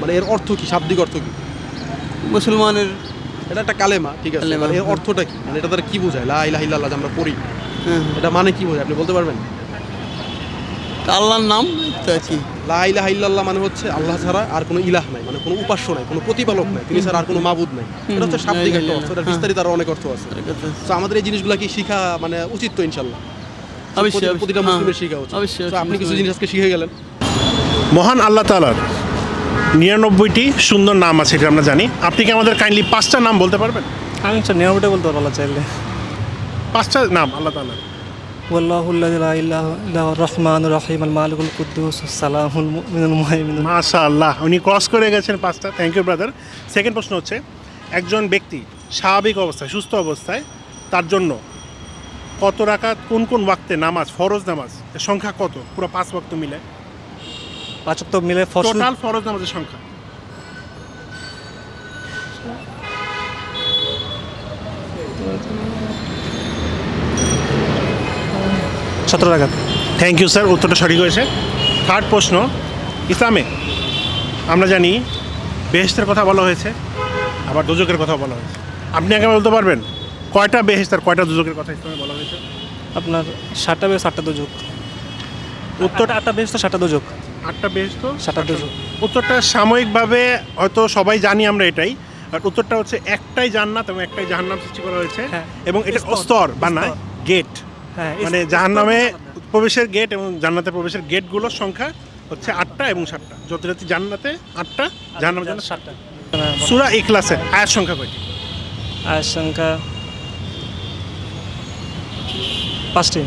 মানে এর অর্থ কি? শাব্দিক অর্থ কি? মুসলমানের এটা একটা কালেমা ঠিক আছে। মানে এর হ্যাঁ। অর্থটা কি? মানে এটা দ্বারা কি বোঝায়? লা ইলাহা ইল্লাল্লাহ যে আমরা পড়ি। এটা মানে কি বোঝায়? আপনি বলতে পারবেন? আল্লাহর নাম তো কি? লা ইল্লাল্লাহ মানে হচ্ছে আল্লাহ ছাড়া আর কোনো ইলাহ নাই মানে কোনো উপাস্য নাই কোনো প্রতিপালক নাই তিনি ছাড়া আর কোনো মাবুদ নাই। এটা হচ্ছে শাব্দিক একটা অর্থ এটা বিস্তারিত আরও অনেক অর্থ আছে। তো আমাদের এই জিনিসগুলো কি শিখা মানে উচিত তো ইনশাল্লাহ? অবশ্যই, প্রতিটা হ্যাঁ। মুসলিমের শিখা উচিত। আপনি কিছু। জিনিস আজকে শিখে গেলেন? মহান আল্লাহ তালার নিরানব্বইটি সুন্দর নাম আছে এটা আমরা জানি। আপনি কি আমাদের কাইন্ডলি পাঁচটা নাম বলতে পারবেন? আমি স্যার নিরাপদে বলতে পারব আল্লাহ চাইলে। পাঁচটা নাম আল্লাহ তালার রহমান রহিম আল মালিকুল কুদ্দুস সালাহুল মাশা আল্লাহ উনি ক্রস করে গেছেন পাঁচটা থ্যাংক ইউ ব্রাদার সেকেন্ড প্রশ্ন হচ্ছে একজন ব্যক্তি স্বাভাবিক অবস্থায় সুস্থ অবস্থায় তার জন্য কত রাকাত কোন কোন ওয়াক্তে নামাজ ফরজ নামাজ সংখ্যা কত? পুরো পাঁচ ওয়াক্ত মিলে। পাঁচ তো মিলে টোটাল ফরজ নামাজের সংখ্যা। সতেরো টাকা থ্যাংক ইউ স্যার উত্তরটা সঠিক হয়েছে। থার্ড প্রশ্ন ইসলামে আমরা জানি বেহেস্তের কথা বলা হয়েছে আবার দুজকের কথা বলা হয়েছে। আপনি আগে বলতে পারবেন কয়টা বেহেস্ত আর কয়টা দুজকের কথা ইসলামে বলা হয়েছে? আপনার সাতটা বেশ সাতটা দুযোগ। উত্তরটা আটটা বেশ তো সাতটা দুযোগ। আটটা বেহেস্ত সাতটা দুযোগ। উত্তরটা সাময়িকভাবে হয়তো সবাই জানি আমরা এটাই আর উত্তরটা হচ্ছে একটাই জান্নাত এবং একটাই জাহান্নাম সৃষ্টি করা হয়েছে হ্যাঁ। এবং এটা স্তর, স্তর বা না গেট হ্যাঁ মানে জাহান্নামে প্রবেশের গেট এবং জান্নাতে প্রবেশের গেটগুলোর সংখ্যা হচ্ছে আটটা এবং সাতটা। যত জাতি জান্নাতে আটটা জাহান্নামের জন্য সাতটা। সুরা ইখলাসে আয়ের সংখ্যা কয়টি? আয়ের সংখ্যা পাঁচটি।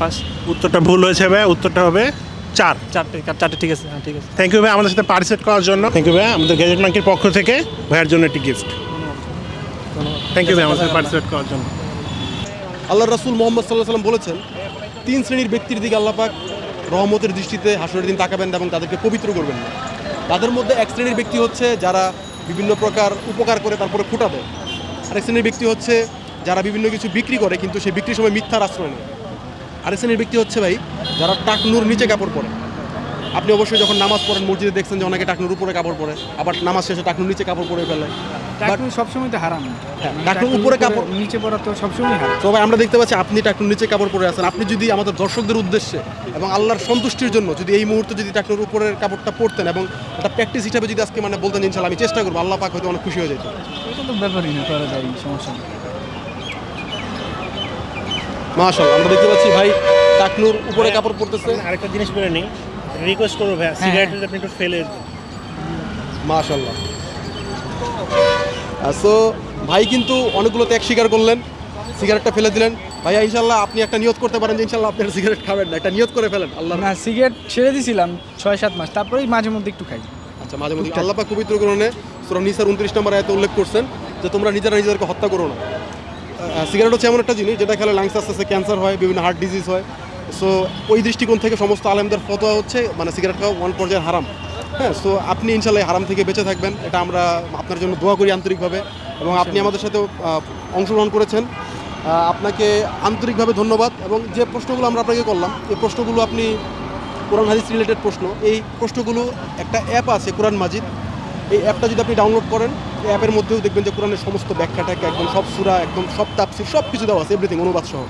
পাঁচ। উত্তরটা ভুল হয়েছে ভাই উত্তরটা হবে চার। চারটে চারটে ঠিক আছে হ্যাঁ ঠিক আছে। থ্যাংক ইউ ভাই আমাদের সাথে পার্টিসিপেট করার জন্য। থ্যাংক ইউ ভাই আমাদের গ্যাজেট মার্কের পক্ষ থেকে ভাইয়ের জন্য একটি গিফট থ্যাংক ইউ ভাই আমাদের সাথে পার্টিসিপেট করার জন্য। আল্লাহ রাসুল মোহাম্মদ সাল্লাহ সাল্লাম বলেছেন, তিন শ্রেণির ব্যক্তির দিকে আল্লাপাক রহমতের দৃষ্টিতে হাসরের দিন তাকাবেন এবং তাদেরকে পবিত্র করবেন না। তাদের মধ্যে এক শ্রেণির ব্যক্তি হচ্ছে যারা বিভিন্ন প্রকার উপকার করে তারপরে ফুটা দেয় আরেক শ্রেণির ব্যক্তি হচ্ছে যারা বিভিন্ন কিছু বিক্রি করে কিন্তু সেই বিক্রির সময় মিথ্যার আশ্রয় নেয়। আরেক শ্রেণির ব্যক্তি হচ্ছে ভাই যারা টাকনুর নিচে কাপড় পরে। আপনি অবশ্যই যখন নামাজ পড়েন মসজিদে দেখছেন যে অনেকে টাকনুর উপরে কাপড় পরে আবার নামাজ শেষে টাকনুর নিচে কাপড় পরে ফেলে। টাকনু সবসময় তো হারাম। হ্যাঁ, টাকনুর উপরে কাপড় নিচে পড়া তো সবসময় হারাম। সবাই আমরা দেখতে পাচ্ছি আপনি টাকনুর নিচে কাপড় পরে আছেন। আপনি যদি আমাদের দর্শকদের উদ্দেশ্যে এবং আল্লাহর সন্তুষ্টির জন্য যদি এই মুহূর্তে যদি টাকনুর উপরের কাপড়টা পরতেন এবং একটা প্র্যাকটিস হিসাবে যদি আজকে মানে বলতেন ইনশাল্লাহ আমি চেষ্টা করব আল্লাহ পাক হয়তো অনেক খুশি হয়ে যেত। এটা তো ব্যাপারই না করা যায় সমস্যা নেই। মাশাল্লাহ আমরা দেখতে পাচ্ছি ভাই টাকনুর উপরে কাপড় পরতেছে। আরেকটা জিনিস নিই। রিকোয়েস্ট করব ভাই সিগারেট আপনি একটু ফেলে মাশাল্লাহ সো ভাই কিন্তু অনেকগুলো ত্যাগ স্বীকার করলেন সিগারেটটা ফেলে দিলেন। ভাইয়া ইনশাল্লাহ আপনি একটা নিয়ত করতে পারেন যে ইনশাল্লাহ আপনার সিগারেট খাবেন না একটা নিয়ত করে ফেলেন আল্লাহ না সিগারেট ছেড়ে দিয়েছিলাম ছয় সাত মাস তারপরেই মাঝে মধ্যে একটু খাই। আচ্ছা মাঝে মধ্যে আল্লাহ পাক পবিত্র গ্রহণে সুরা নিসার উনত্রিশ নম্বর আয়াতে উল্লেখ করছেন যে তোমরা নিজেরা নিজেদেরকে হত্যা করো না। সিগারেট হচ্ছে এমন একটা জিনিস যেটা খেলে লাংস আস্তে আস্তে ক্যান্সার হয় বিভিন্ন হার্ট ডিজিজ হয়। সো ওই দৃষ্টিকোণ থেকে সমস্ত আলেমদের ফতোয়া হচ্ছে মানে সিগারেট খাওয়া ওয়ান পর্যায়ের হারাম। হ্যাঁ সো আপনি ইনশাল্লাহ হারাম থেকে বেঁচে থাকবেন। এটা আমরা আপনার জন্য দোয়া করি আন্তরিকভাবে। এবং আপনি আমাদের সাথে অংশগ্রহণ করেছেন। আপনাকে আন্তরিকভাবে ধন্যবাদ। এবং যে প্রশ্নগুলো আমরা আপনাকে করলাম, এই প্রশ্নগুলো আপনি, কোরআন হাদিস রিলেটেড প্রশ্ন, এই প্রশ্নগুলো একটা অ্যাপ আছে, কোরআন মাজিদ। এই অ্যাপটা যদি আপনি ডাউনলোড করেন, এই অ্যাপের মধ্যেও দেখবেন যে কোরআনের সমস্ত ব্যাখ্যাটাকে একদম সব সুরা, একদম সব তাপসির সব কিছু দেওয়া আছে এভরিথিং অনুবাদ সহ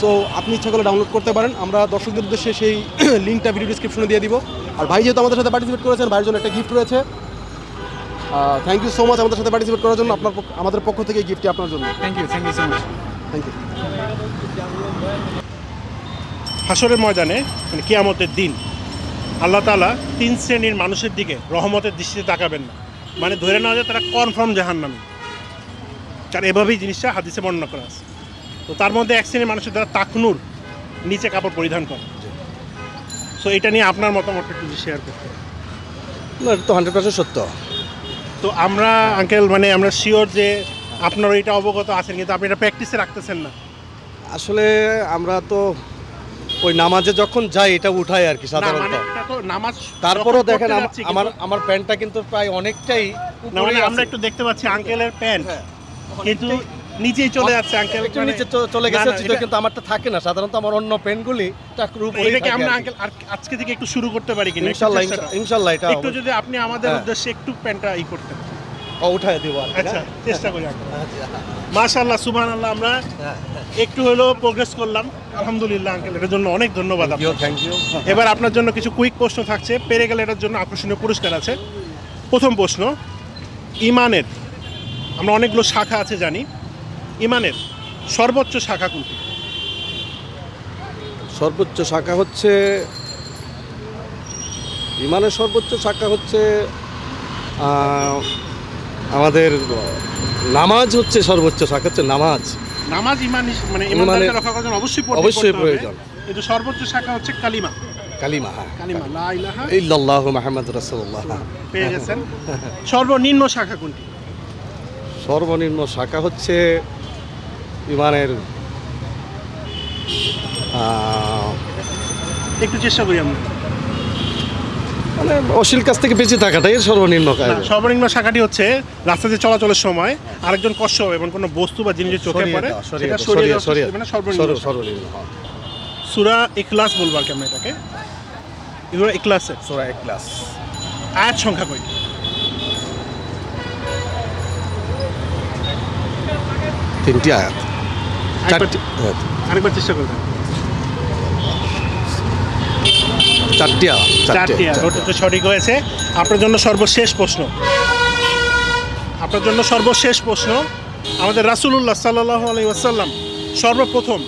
সো আপনি ইচ্ছা করলে ডাউনলোড করতে পারেন। আমরা দর্শকদের উদ্দেশ্যে সেই লিঙ্কটা ভিডিও ডিসক্রিপশনে দিয়ে দিব। আর ভাই যেহেতু আমাদের সাথে পার্টিসিপেট করেছেন ভাইয়ের জন্য একটা গিফট রয়েছে। থ্যাংক ইউ সো মাচ আমাদের সাথে পার্টিসিপেট করার জন্য। আপনার আমাদের পক্ষ থেকে গিফটটি আপনার জন্য। Thank you thank you so much thank you হাসরের ময়দানে মানে কিয়ামতের দিন আল্লাহ তাআলা তিন শ্রেণির মানুষের দিকে রহমতের দৃষ্টিতে তাকাবেন না। মানে ধরে নেওয়া যায় তারা কনফার্ম জাহান্নামী। কারণ এভাবেই জিনিসটা হাদিসে বর্ণনা করা আছে। তো তার মধ্যে এক শ্রেণির মানুষের দ্বারা তাকনুর নিচে কাপড় পরিধান করে। সো এটা নিয়ে আপনার মতামতটা একটু শেয়ার করতে। না এটা তো হান্ড্রেড পার্সেন্ট সত্য। তো আমরা আঙ্কেল মানে আমরা শিওর যে আপনার এটা অবগত আছেন কিন্তু আপনি এটা প্র্যাকটিসে রাখতেছেন না। আসলে আমরা তো ওই নামাজে যখন যাই এটা উঠাই আর কি সাধারণত মানে এটা তো নামাজ তারপরেও দেখেন আমার আমার প্যান্টটা কিন্তু প্রায় অনেকটাই মানে আমরা একটু দেখতে পাচ্ছি আঙ্কেলের প্যান্ট। কিন্তু নিচেই চলে যাচ্ছে আঙ্কেল একটু নিচে চ- চলে গেছে কিন্তু আমারটা থাকে না। সাধারণত আমার অন্য পেনগুলি টাকুর উপরে এটা আমরা আঙ্কেল আজকে থেকে একটু শুরু করতে পারি কিনা? করুন। ইনশাল্লাহ এটা একটু যদি আপনি আমাদের হ্যাঁ। উদ্দেশ্যে একটু প্যান্টটা ই করতেন উঠায় দেবো আচ্ছা হ্যাঁ? চেষ্টা করি মাশাআল্লাহ সুবহান আল্লাহ আমরা একটু হলেও প্রোগ্রেস করলাম। আলহামদুলিল্লাহ আঙ্কেল এটার জন্য অনেক ধন্যবাদ আপনাকে। থ্যাংক ইউ এবার আপনার জন্য কিছু কুইক প্রশ্ন থাকছে। পেরে গেলে এটার জন্য আকর্ষণীয় পুরস্কার আছে। প্রথম প্রশ্ন ইমানের আমরা অনেকগুলো শাখা আছে জানি ইমানের সর্বোচ্চ শাখা কোনটি? সর্বোচ্চ শাখা হচ্ছে ইমানের সর্বোচ্চ শাখা হচ্ছে আমাদের নামাজ হচ্ছে সর্বোচ্চ শাখা হচ্ছে নামাজ। নামাজ ইমান মানে ইমানদারকে রক্ষা করার জন্য অবশ্যই অবশ্যই প্রয়োজন। কিন্তু সর্বোচ্চ শাখা হচ্ছে কালিমা। কালিমা হ্যাঁ। কালিমা লা ইলাহা ইল্লাল্লাহু মাহমদ রাসূলুল্লাহ। পেয়ে গেছেন। সর্বনিম্ন শাখা কোনটি? সর্বনিম্ন শাখা হচ্ছে বিমানের একটু চেষ্টা করি আমরা। মানে অশ্লীল কাছ থেকে বেঁচে থাকাটাই সর্বনিম্ন কাজ সর্বনিম্ন শাখাটি হচ্ছে রাস্তাতে চলাচলের সময় আরেকজন কষ্ট হবে এবং কোনো বস্তু বা জিনিসের চোখে পড়ে সেটা সরিয়ে মানে সর্বনিম্ন সর্বনিম্ন হ্যাঁ। সুরা ইখলাস বলব আর কি আমরা এটাকে। এগুলো ইখলাসে। সূরা ইখলাস। আয়াত সংখ্যা কয়টি তিনটি আয়াত। আরেকবার- চেষ্টা করবেন ওটা সঠিক হয়েছে। আপনার জন্য সর্বশেষ প্রশ্ন। আপনার জন্য সর্বশেষ প্রশ্ন আমাদের রাসূলুল্লাহ সাল্লাল্লাহু আলাইহি ওয়াসাল্লাম সর্বপ্রথম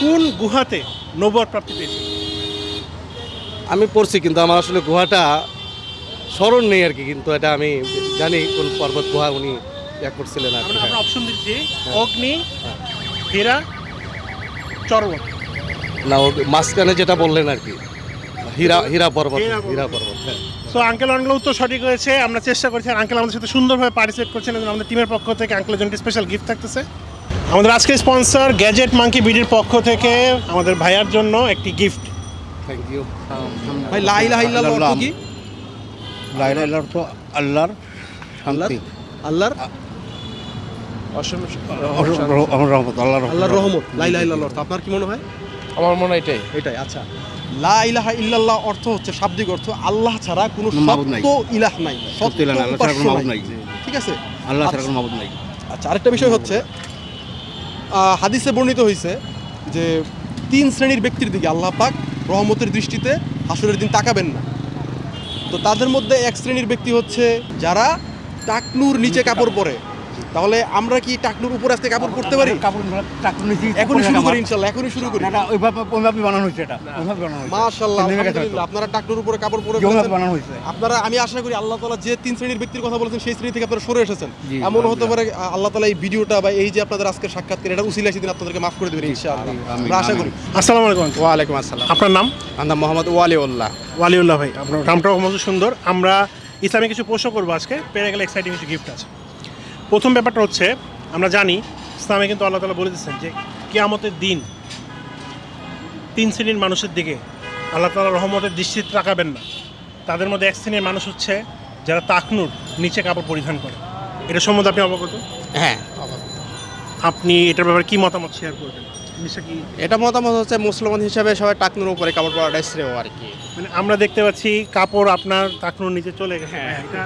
কোন গুহাতে নবুয়ত প্রাপ্তি পেয়েছে আমি পড়ছি কিন্তু আমার আসলে গুহাটা স্মরণ নেই আর কি কিন্তু এটা আমি জানি কোন পর্বত গুহা উনি ইয়া করছিলেন আর হ্যাঁ। অপশন দিচ্ছি অগ্নি হীরা চর্বত না ও মাঝখানে যেটা বললেন আর কি। হীরা হীরা পর্বত হীরা পর্বত। হ্যাঁ। সো আঙ্কেল অনগুলো উত্তর সঠিক হয়েছে। আমরা চেষ্টা করছি আঙ্কেল আমাদের সাথে সুন্দরভাবে পার্টিসিপেট করছেন এবং আমাদের টিমের পক্ষ থেকে আঙ্কেলের জন্য স্পেশাল গিফট থাকতেছে। আমাদের আজকের স্পন্সর গ্যাজেট মাঙ্কি বিডির পক্ষ থেকে আমাদের ভাইয়ার জন্য একটি গিফট থ্যাংক ইউ ভাই লা ইলাহা ইল্লাল্লাহ কি? লাইলার অর্থ আল্লাহর শান্তি। আল্লাহর? রহমত আল্লাহর আল্লাহর রহমত লা ইলাহা অর্থ আপনার কি মনে হয়? আমার মনে হয় এটাই। এটাই আচ্ছা। লা ইলাহা ইল্লাল্লাহ অর্থ হচ্ছে শাব্দিক অর্থ আল্লাহ ছাড়া কোনো সত্য ইলাহ নাই। সত্য আল্লাহ ছাড়া কোনো মাবুদ নাই। ঠিক আছে? আল্লাহ ছাড়া আচ্ছা। কোনো মাবুদ নাই। আচ্ছা আরেকটা বিষয় হচ্ছে আহ, হাদিসে বর্ণিত হয়েছে যে তিন শ্রেণির ব্যক্তির দিকে আল্লাহ পাক রহমতের দৃষ্টিতে হাসুরের দিন তাকাবেন না। তো তাদের মধ্যে এক শ্রেণির ব্যক্তি হচ্ছে যারা টাকনুর নিচে কাপড় পরে। তাহলে আমরা কি টাকনুর উপরে আজকে কাপড় পরতে পারি? কাপড় টাকুর নিচে এখনই শুরু করি ইনশাল্লাহ এখনই শুরু করি। এটা ওইভাবে ওইভাবে বানানো হয়েছে এটা। ওইভাবে বানানো হয়েছে। মাশাআল্লাহ আলহামদুলিল্লাহ আপনারা টাকনুর উপরে কাপড় পরে যেভাবে বানানো হয়েছে। আপনারা আমি আশা করি আল্লাহ তাআলা যে তিন শ্রেণির ব্যক্তির কথা বলেছেন সেই শ্রেণি থেকে আপনারা সরে এসেছেন। এমন হতে পারে আল্লাহ তাআলা এই ভিডিওটা বা এই যে আপনাদের আজকে সাক্ষাৎকার এটা উসিলা সেদিন আপনাদেরকে মাফ করে দেবেন ইনশাআল্লাহ। আমরা আশা করি। আসসালামু আলাইকুম। আসসালাম। আপনার নাম? আমার মোহাম্মদ ওয়ালিউল্লাহ। ওয়ালিউল্লাহ ভাই আপনার নামটাও সুন্দর। আমরা ইসলামে কিছু প্রশ্ন করব আজকে। পেরে গেলে এক্সাইটিং কিছু গিফট আছে। প্রথম ব্যাপারটা হচ্ছে আমরা জানি ইসলামে কিন্তু আল্লাহ তালা বলে দিচ্ছেন যে কিয়ামতের দিন তিন শ্রেণির মানুষের দিকে আল্লাহ তালা রহমতের দৃষ্টিতে তাকাবেন না। তাদের মধ্যে এক শ্রেণির মানুষ হচ্ছে যারা তাকনুর নিচে কাপড় পরিধান করে। এটা সম্বন্ধে আপনি অবগত? হ্যাঁ। আপনি এটার ব্যাপারে কি মতামত শেয়ার করবেন? এটা মতামত হচ্ছে মুসলমান হিসাবে সবাই টাকনুর উপরে কাপড় পরাটাই শ্রেয় আর কি। মানে আমরা দেখতে পাচ্ছি কাপড় আপনার তাকনুর নিচে চলে গেছে। হ্যাঁ। এটা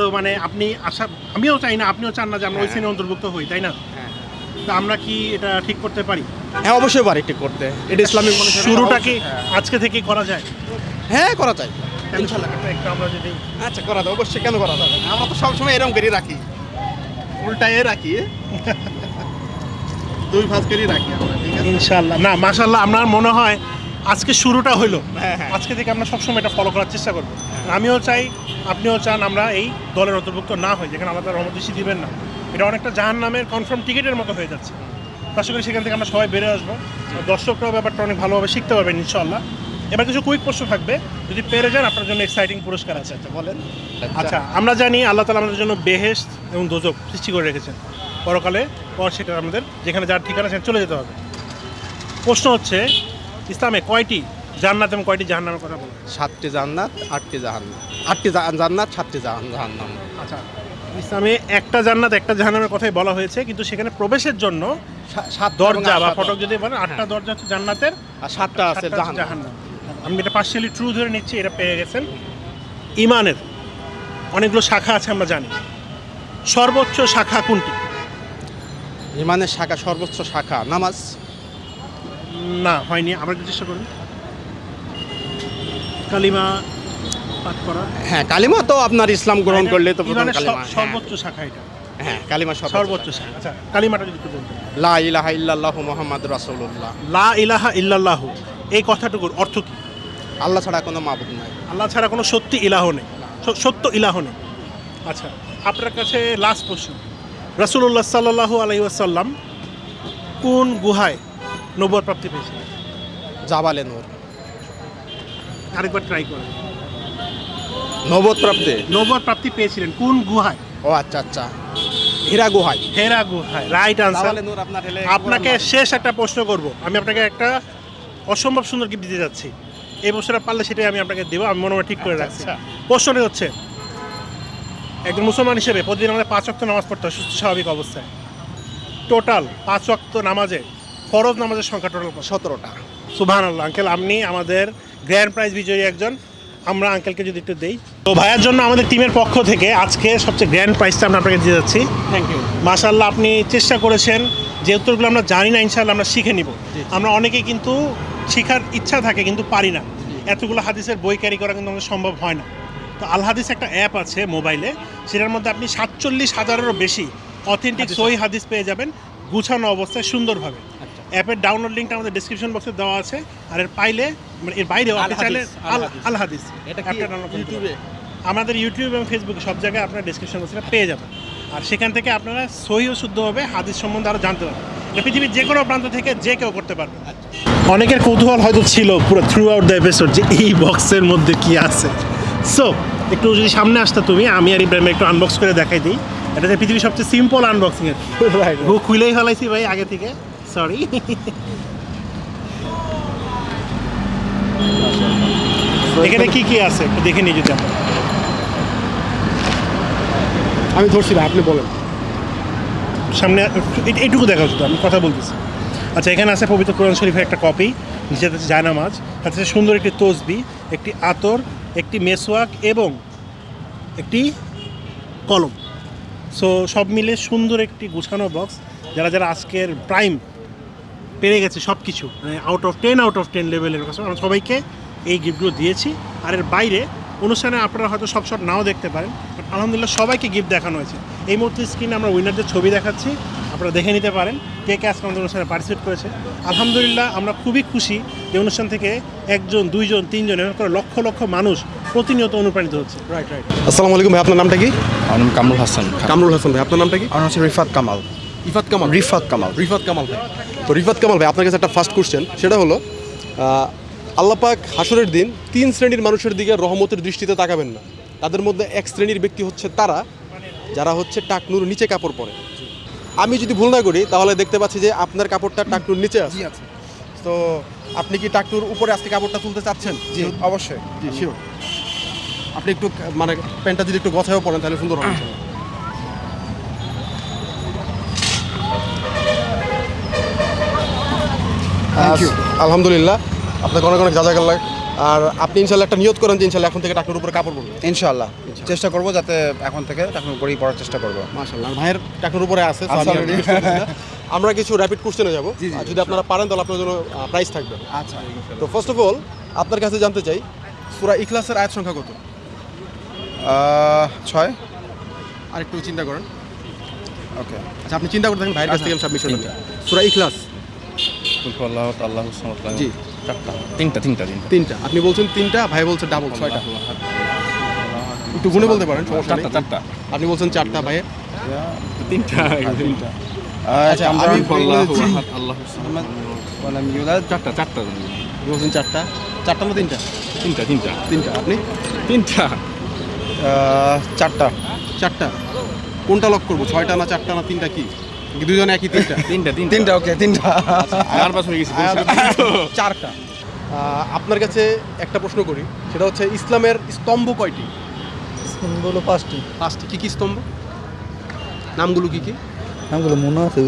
তো মানে আপনি আশা আমিও চাই না আপনিও চান না যে আমরা ওই শ্রেণি অন্তর্ভুক্ত হই তাই না? তো আমরা কি এটা ঠিক করতে পারি? হ্যাঁ অবশ্যই পারি ঠিক করতে। এটা ইসলামিক মনে শুরুটা কি আজকে থেকে করা যায়? হ্যাঁ করা যায়। ইনশাল্লাহ। একটু আমরা যদি আচ্ছা করা যায়। অবশ্যই কেন করা যাবে? আমরা তো সবসময় এরকম করে রাখি। উল্টায় রাখি। দুই ভাঁজ করে রাখি আমরা ইনশাল্লাহ। না মাশাল্লাহ আপনার মনে হয় আজকে শুরুটা হইল। হ্যাঁ, হ্যাঁ। আজকে থেকে আমরা সবসময় এটা ফলো করার চেষ্টা করব। আমিও চাই আপনিও চান আমরা এই দলের অন্তর্ভুক্ত না হই যেখানে আমাদের রহমত দৃষ্টি দিবেন না। এটা অনেকটা জাহান নামের কনফার্ম টিকিটের মতো হয়ে যাচ্ছে। আশা করি সেখান থেকে আমরা সবাই বেড়ে আসব। দর্শকরাও ব্যাপারটা অনেক ভালোভাবে শিখতে পারবেন ইনশাল্লাহ এবার কিছু কুইক প্রশ্ন থাকবে। যদি পেরে যান আপনার জন্য এক্সাইটিং পুরস্কার আছে। আচ্ছা বলেন। আচ্ছা আমরা জানি আল্লাহ তালা আমাদের জন্য বেহেস্ট এবং দোজক সৃষ্টি করে রেখেছেন। পরকালে পর সেটা আমাদের যেখানে যার ঠিকানা সেখানে চলে যেতে হবে। প্রশ্ন হচ্ছে ইসলামে কয়টি জান্নাত এবং কয়টি জাহান্নামের কথা বলা সাতটি জান্নাত আটটি জাহান্নাম। আটটি জান্নাত সাতটি জাহান- জাহান্নাম। আচ্ছা ইসলামে একটা জান্নাত একটা জাহান্নামের কথাই বলা হয়েছে কিন্তু সেখানে প্রবেশের জন্য সাত দরজা বা ফটক যদি বলেন আটটা দরজা হচ্ছে জান্নাতের আর সাতটা আছে জাহান্নাম। আমি এটা পার্সিয়ালি ট্রু ধরে নিচ্ছি এটা পেয়ে গেছেন। ইমানের অনেকগুলো শাখা আছে আমরা জানি। সর্বোচ্চ শাখা কোনটি? ইমানের শাখা সর্বোচ্চ শাখা নামাজ। না হয়নি। আবার একটু চেষ্টা করুন। কালিমা পাঠ করা হ্যাঁ কালিমা তো আপনার ইসলাম গ্রহণ করলে তো প্রথম কালিমা সর্বোচ্চ শাখা এটা। হ্যাঁ কালিমা সর্বোচ্চ শাখা। আচ্ছা কালিমাটা যদি বলতেন। লা ইলাহা ইল্লাল্লাহু মুহাম্মাদুর রাসূলুল্লাহ। লা ইলাহা ইল্লাল্লাহু। এই কথাটুকুর অর্থ কি? আল্লাহ ছাড়া কোনো মাবুদ নাই। আল্লাহ ছাড়া কোনো সত্যি ইলাহ নেই। সত্য ইলাহ নেই। আচ্ছা আপনার কাছে লাস্ট প্রশ্ন। রাসূলুল্লাহ সাল্লাল্লাহু আলাইহি ওয়াসাল্লাম কোন গুহায় নবুয়ত প্রাপ্তি পেয়েছিলেন জাবালে নূর আরেকবার ট্রাই করেন নবদ প্রাপ্তে? প্রাপ্তি পেয়েছিলেন। কোন গুহায়? ও আচ্ছা আচ্ছা। হীরা গুহায়। হেরা গুহায়। রাইট আনসার জাবালে নূর আপনার হেলে আপনাকে শেষ একটা প্রশ্ন করব। আমি আপনাকে একটা অসম্ভব সুন্দর গিফট দিতে যাচ্ছি। এই বছরটা পারলে সেটাই আমি আপনাকে দেবো। আমি মনে মনে ঠিক করে রাখছি। প্রশ্নটি হচ্ছে একজন মুসলমান হিসেবে প্রতিদিন আমাদের পাঁচ ওয়াক্ত নামাজ পড়তে হয় সুস্থ স্বাভাবিক অবস্থায়। টোটাল পাঁচ ওয়াক্ত নামাজে ফরজ নামাজের সংখ্যা টোটাল সতেরোটা। সুবহান আল্লাহ আঙ্কেল আপনি আমাদের গ্র্যান্ড প্রাইজ বিজয়ী একজন। আমরা আঙ্কেলকে যদি একটু দেই। তো ভাইয়ার জন্য আমাদের টিমের পক্ষ থেকে আজকে সবচেয়ে গ্র্যান্ড প্রাইজটা আমরা আপনাকে দিয়ে যাচ্ছি। থ্যাংক ইউ মাশাল্লাহ আপনি চেষ্টা করেছেন যে উত্তরগুলো আমরা জানি না ইনশাল্লাহ আমরা শিখে নিব। আমরা অনেকেই কিন্তু শেখার ইচ্ছা থাকে কিন্তু পারি না। এতগুলো হাদিসের বই ক্যারি করা কিন্তু আমাদের সম্ভব হয় না। তো আল হাদিস একটা অ্যাপ আছে মোবাইলে সেটার মধ্যে আপনি সাতচল্লিশ হাজারেরও বেশি অথেন্টিক সই হাদিস পেয়ে যাবেন গুছানো অবস্থায় সুন্দরভাবে। অ্যাপের ডাউনলোড লিঙ্কটা আমাদের ডিসক্রিপশন বক্সে দেওয়া আছে। আর এর পাইলে মানে এর বাইরেও আপনি চাইলে আল হাদিস। এটা ইউটিউবে? আমাদের ইউটিউব এবং ফেসবুকে সব জায়গায় আপনার ডিসক্রিপশন বক্সে পেয়ে যাবেন। আর সেখান থেকে আপনারা সহি ও শুদ্ধভাবে হাদিস সম্বন্ধে আরও জানতে পারবেন। এটা পৃথিবীর যে কোনো প্রান্ত থেকে যে কেউ করতে পারবে। অনেকের কৌতূহল হয়তো ছিল পুরো থ্রু আউট দ্য এপিসোড যে এই বক্সের মধ্যে কি আছে। সো একটু যদি সামনে আসতে তুমি আমি আর ইব্রাহিম একটু আনবক্স করে দেখাই দিই। এটা যে পৃথিবীর সবচেয়ে সিম্পল আনবক্সিং এর খুলেই ফেলাইছি ভাই আগে থেকে। সরি এখানে কি কি আছে? একটু দেখে নিয়ে যদি আমি ধরছি ভাই আপনি বলেন। সামনে এইটুকু দেখা শুধু আমি কথা বলতেছি। আচ্ছা এখানে আছে পবিত্র কোরআন শরীফের একটা কপি যেটা হচ্ছে জায়নামাজ। তাতে আছে সুন্দর একটি তসবি একটি আতর একটি মেসওয়াক এবং একটি কলম। সো সব মিলে সুন্দর একটি গুছানো বক্স যারা যারা আজকের প্রাইম পেরে গেছে সব কিছু মানে out of ten out of ten লেভেলের কাছে। আমরা সবাইকে এই গিফটগুলো দিয়েছি। আর এর বাইরে অনুষ্ঠানে আপনারা হয়তো সব শট নাও দেখতে পারেন। বাট আলহামদুলিল্লাহ সবাইকে গিফট দেখানো হয়েছে। এই মুহূর্তে স্ক্রিনে আমরা উইনারদের ছবি দেখাচ্ছি। আপনারা দেখে নিতে পারেন কে কে আজকে আমাদের অনুষ্ঠানে পার্টিসিপেট করেছে। আলহামদুলিল্লাহ আমরা খুবই খুশি যে অনুষ্ঠান থেকে একজন দুইজন তিনজন এরকম করে লক্ষ লক্ষ মানুষ প্রতিনিয়ত অনুপ্রাণিত হচ্ছে। রাইট রাইট আসসালামু আলাইকুম ভাই আপনার নামটা কি? আমার নাম কামরুল হাসান। কামরুল হাসান ভাই আপনার নামটা কি? আমার হচ্ছে রিফাত কামাল। ইফাত কামাল। রিফাত কামাল। রিফাত কামাল ভাই। তো রিফাত কামাল ভাই আপনার কাছে একটা ফার্স্ট কোশ্চেন সেটা হলো আল্লাপাক হাসরের দিন তিন শ্রেণির মানুষের দিকে রহমতের দৃষ্টিতে তাকাবেন না। তাদের মধ্যে এক শ্রেণির ব্যক্তি হচ্ছে তারা যারা হচ্ছে টাকনুর নিচে কাপড় পরে। আমি যদি ভুল না করি তাহলে দেখতে পাচ্ছি যে আপনার কাপড়টা টাকনুর নিচে আছে। তো আপনি কি টাকনুর উপরে আজকে কাপড়টা তুলতে চাচ্ছেন? জি অবশ্যই। জি শিওর আপনি একটু মানে প্যান্টটা যদি একটু গছায়ও পড়েন তাহলে সুন্দর হবে। আলহামদুলিল্লাহ। আপনাকে অনেক অনেক যা লাগে আর আপনি ইনশাল্লাহ একটা নিয়ত করেন যে ইনশাল্লাহ এখন থেকে টাকার উপরে কাপড় পরবেন ইনশাল্লাহ। চেষ্টা করব যাতে এখন থেকে টাকার উপরেই পড়ার চেষ্টা করব। মাশাআল্লাহ। ভাইয়ের টাকার উপরে আছে আচ্ছা। আমরা কিছু র্যাপিড কোশ্চেনে যাব। যদি আপনারা পারেন তাহলে আপনার জন্য প্রাইস থাকবে। আচ্ছা তো ফার্স্ট অফ অল আপনার কাছে জানতে চাই সুরা ইখলাসের আয়াত সংখ্যা কত? ছয়। আর একটু চিন্তা করেন। ওকে আচ্ছা আপনি চিন্তা করে দেখেন ভাইয়ের কাছ থেকে আমি সাবমিশন সূরা ইখলাস। আল্লাহ আল্লাহ জি। চারটা। তিনটা তিনটা তিনটা। তিনটা। আপনি বলছেন তিনটা ভাই বলছে ডাবল ছয়টা। একটু গুনে বলতে পারেন সমস্যা চারটা চারটা। আপনি বলছেন চারটা ভাই। তিনটা। তিনটা। আচ্ছা আমি আল্লাহ চারটা চারটা। বলছেন চারটা। চারটা না তিনটা? তিনটা তিনটা। তিনটা। আপনি? তিনটা। চারটা। চারটা। কোনটা লক করব? ছয়টা না চারটা না তিনটা কি? দুজনে একই তিনটা। তিনটা তিনটা। তিনটা ওকে তিনটা। নার্ভাস হয়ে গেছি চারটা। আপনার কাছে একটা প্রশ্ন করি সেটা হচ্ছে ইসলামের স্তম্ভ কয়টি? বলো পাঁচটি। পাঁচটি। কি কি স্তম্ভ? নামগুলো কি কি? নামগুলো মনে আছে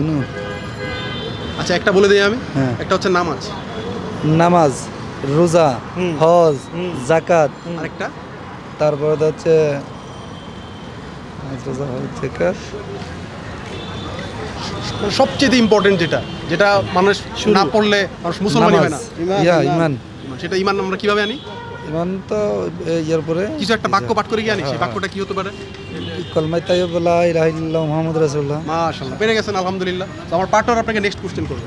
আচ্ছা একটা বলে দিই আমি। হ্যাঁ। একটা হচ্ছে নামাজ। নামাজ রোজা হজ জাকাত আরেকটা? তারপরে হচ্ছে থেকে মানে সবচেয়ে ইম্পর্টেন্ট যেটা যেটা মানুষ না পড়লে মানুষ মুসলমানই হয় না। ইয়া ইমান। সেটা ইমান আমরা কীভাবে আনি? ইমান তো ইয়ার পরে কিছু একটা বাক্য পাঠ করে গিয়ে আনি সেই বাক্যটা কি হতে পারে? কলমাই তাইবুল্লাহ ইলাহিল্লাহ মুহাম্মদ রাসূলুল্লাহ। মাশাআল্লাহ পেরে গেছেন আলহামদুলিল্লাহ। তো আমার পার্টনার আপনাকে নেক্সট কোশ্চেন করবে।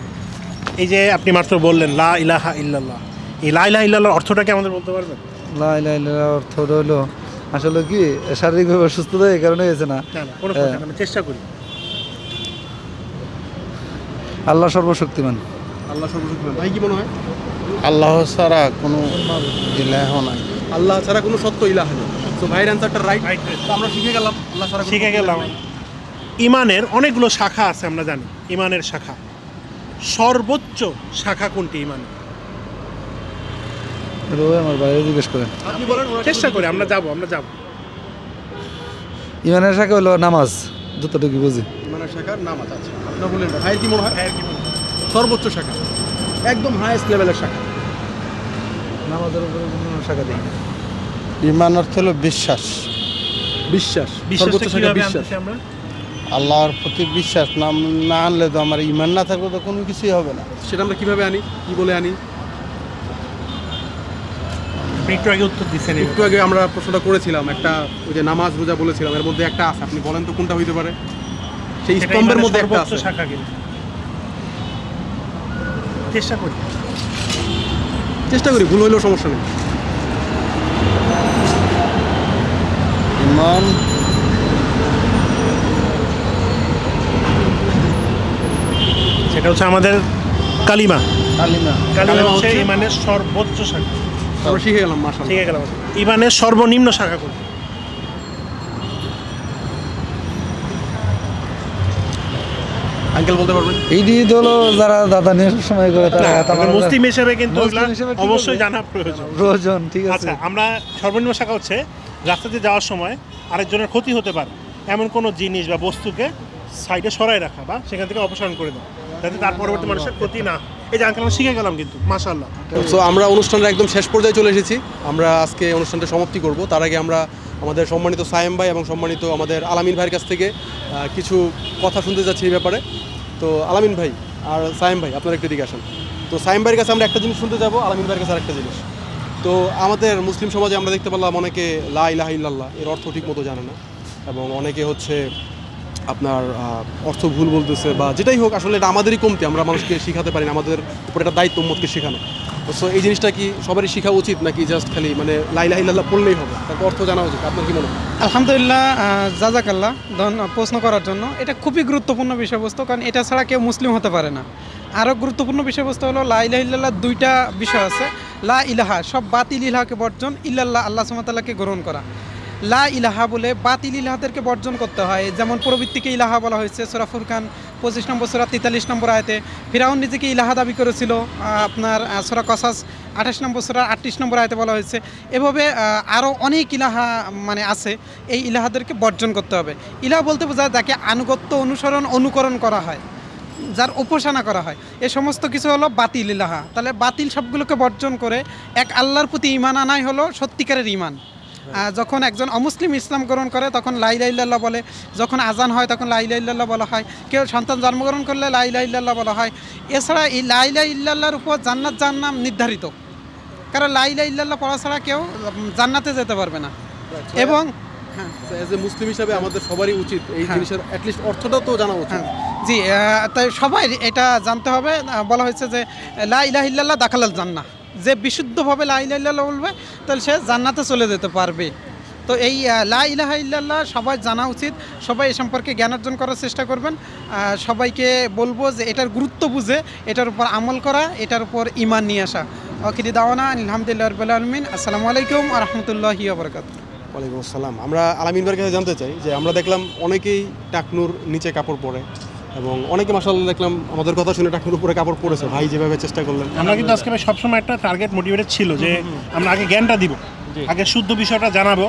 এই যে আপনি মাত্র বললেন লা ইলাহা ইল্লাল্লাহ। এই লা ইলাহা অর্থটা কি আমাদের বলতে পারবেন? লা ইলাহা ইল্লাল্লাহ অর্থ হলো আসলে কি শারীরিকভাবে অসুস্থতা এই কারণে হয়েছে না। না না কোনো সমস্যা নেই, আমি চেষ্টা করি। আল্লাহ সর্বশক্তিমান। আল্লাহ সর্বশক্তিমান। ভাই কি মনে হয়? আল্লাহ ছাড়া কোনো ইলাহ নাই। আল্লাহ ছাড়া কোনো সত্য ইলাহ নেই। তো ভাইয়ের অ্যান্সারটা রাইট তো আমরা শিখে গেলাম আল্লাহ ছাড়া শিখে গেলাম। ইমানের অনেকগুলো শাখা আছে আমরা জানি। ইমানের শাখা। সর্বোচ্চ শাখা কোনটি ইমানের আমার বাইরে জিজ্ঞেস করেন। আপনি বলেন চেষ্টা করি আমরা যাব আমরা যাব। ইমানের শাখা হলো নামাজ। যতটুকু বুঝি। ইমানের শাখার নামাজ আছে আপনার বললেন ভাইয়ের কি মনে হয়? ভাইয়ের কি মনে হয়? সর্বোচ্চ শাখা। একদম হাইয়েস্ট লেভেলের শাখা। নামাজের উপরে কোনো শাখা দিই ইমান অর্থ হলো বিশ্বাস। বিশ্বাস। সর্বোচ্চ শাখা বিশ্বাস। আমরা? আল্লাহর প্রতি বিশ্বাস না না আনলে তো আমার ইমান না থাকলে তো কোনো কিছুই হবে না। সেটা আমরা কীভাবে আনি? কি বলে আনি? আপনি একটু আগে উত্তর দিচ্ছেন একটু আগে আমরা প্রশ্নটা করেছিলাম একটা ওই যে নামাজ রোজা বলেছিলাম এর মধ্যে একটা আছে আপনি বলেন তো কোনটা হইতে পারে? সেই স্তম্ভের মধ্যে একটা আছে। শাখা কিন্তু চেষ্টা করি। চেষ্টা করি ভুল হইলেও সমস্যা নেই। ইমান সেটা হচ্ছে আমাদের কালিমা। কালিমা। কালিমা হচ্ছে- ইমানের সর্বোচ্চ শাখা। আমরা শিখে গেলাম মাসাল ঠিক গেলাম। ইমানের সর্বনিম্ন শাখা কোনটি? আঙ্কেল বলতে পারবেন? এই ঈদ হলো যারা দাদা নিয়ে সময় করে তারা না, মুসলিম হিসেবে কিন্তু অবশ্যই জানা প্রয়োজন। প্রয়োজন ঠিক আছে। আচ্ছা আমরা সর্বনিম্ন শাখা হচ্ছে রাস্তাতে যাওয়ার সময় আরেকজনের ক্ষতি হতে পারে। এমন কোনো জিনিস বা বস্তুকে সাইডে সরাই রাখা বা সেখান থেকে অপসারণ করে দেওয়া যাতে তার পরবর্তী মানুষের ক্ষতি না হয়। এই যে আঙ্কেল শিখে গেলাম কিন্তু মাশাল্লাহ সো আমরা অনুষ্ঠানের একদম শেষ পর্যায়ে চলে এসেছি। আমরা আজকে অনুষ্ঠানটা সমাপ্তি করব। তার আগে আমরা আমাদের সম্মানিত সায়েম ভাই এবং সম্মানিত আমাদের আলামিন ভাইয়ের কাছ থেকে কিছু কথা শুনতে যাচ্ছি এই ব্যাপারে। তো, আলামিন ভাই আর সায়েম ভাই, আপনারা একটু দিকে আসেন। তো, সায়েম ভাইয়ের কাছে আমরা একটা জিনিস শুনতে যাব, আলামিন ভাইয়ের কাছে আরেকটা জিনিস। তো, আমাদের মুসলিম সমাজে আমরা দেখতে পেলাম অনেকে লা ইলাহা ইল্লাল্লাহ, এর অর্থ ঠিক মতো জানে না। এবং অনেকে হচ্ছে আপনার অর্থ ভুল বলতেছে বা যেটাই হোক, আসলে এটা আমাদেরই কমতি। আমরা মানুষকে শেখাতে পারি না, আমাদের উপর একটা দায়িত্ব উম্মতকে শেখানো। সো এই জিনিসটা কি সবারই শেখা উচিত নাকি জাস্ট খালি মানে লাই লাইলা ইল্লাল্লাহ পড়লেই হবে? তার অর্থ জানা উচিত। আপনার কি মনে হয়? আলহামদুলিল্লাহ জাজাকাল্লাহ ধন, প্রশ্ন করার জন্য। এটা খুবই গুরুত্বপূর্ণ বিষয়বস্তু, কারণ এটা ছাড়া কেউ মুসলিম হতে পারে না। আরও গুরুত্বপূর্ণ বিষয়বস্তু হলো, লা ইলাহা ইল্লাল্লাহ দুইটা বিষয় আছে। লা ইলাহা, সব বাতিল ইলাহাকে বর্জন, ইল্লাল্লাহ, আল্লাহ সুমতাল্লাহকে গ্রহণ করা। লা ইলাহা বলে বাতিল ইলাহাদেরকে বর্জন করতে হয়। যেমন প্রবৃত্তিকে ইলাহা বলা হয়েছে, সোরা ফুরকান পঁচিশ নম্বর, সোরা তেতাল্লিশ নম্বর আয়তে, ফিরাউন নিজেকে ইলাহা দাবি করেছিল আপনার সোরা কসাস আঠাশ নম্বর, সোরা আটত্রিশ নম্বর আয়তে বলা হয়েছে। এভাবে আরও অনেক ইলাহা মানে আছে, এই ইলাহাদেরকে বর্জন করতে হবে। ইলাহা বলতে বোঝায় যাকে আনুগত্য অনুসরণ, অনুকরণ করা হয়, যার উপাসনা করা হয়। এ সমস্ত কিছু হলো বাতিল ইলাহা। তাহলে বাতিল সবগুলোকে বর্জন করে এক আল্লাহর প্রতি ইমান আনাই হলো সত্যিকারের ইমান যখন একজন অমুসলিম ইসলাম গ্রহণ করে তখন লাইলা ইল্লাল্লাহ বলে। যখন আজান হয় তখন লাইলা ইল্লাল্লাহ বলা হয়। কেউ সন্তান জন্মগ্রহণ করলে লাইলা ইল্লাল্লাহ বলা হয়। এছাড়া এই লাইলা ইল্লাল্লাহর উপর জান্নাত জান্নাম নির্ধারিত। কারণ লাইলা ইল্লাল্লাহ পড়া ছাড়া কেউ জান্নাতে যেতে পারবে না। এবং অ্যাজ এ মুসলিম হিসাবে আমাদের সবারই উচিত এই জিনিসের অ্যাটলিস্ট অর্থটাও তো জানা উচিত। জি তাই সবাই এটা জানতে হবে। বলা হয়েছে যে লা ইলাহ ইল্লাল্লাহ দাখালাল জান্না যে বিশুদ্ধভাবে লা ইলাহা বলবে, তাহলে সে জান্নাতে চলে যেতে পারবে। তো এই লা ইলাহা ইল্লাল্লাহ সবাই জানা উচিত, সবাই এ সম্পর্কে জ্ঞান অর্জন করার চেষ্টা করবেন। সবাইকে বলব যে এটার গুরুত্ব বুঝে, এটার উপর আমল করা, এটার উপর ইমান নিয়ে আসা। ওকিরি দাওয়ানা, আলহামদুলিল্লাহ রবিল আলমিন। আসসালামু আলাইকুম আ রহমতুল্লাহি আবরকাত ওয়ালাইকুম আসসালাম। আমরা আলামিন ভাইয়ের কাছে জানতে চাই যে আমরা দেখলাম অনেকেই টাকনুর নিচে কাপড় পরে। এবং অনেকে মাসাল্লাহ দেখলাম আমাদের কথা শুনে টাকনুর উপরে কাপড় পরেছে। ভাই যেভাবে চেষ্টা করলেন। আমরা কিন্তু আজকে সবসময় একটা টার্গেট মোটিভেটেড ছিল যে আমরা আগে জ্ঞানটা দিব আগে শুদ্ধ বিষয়টা জানাব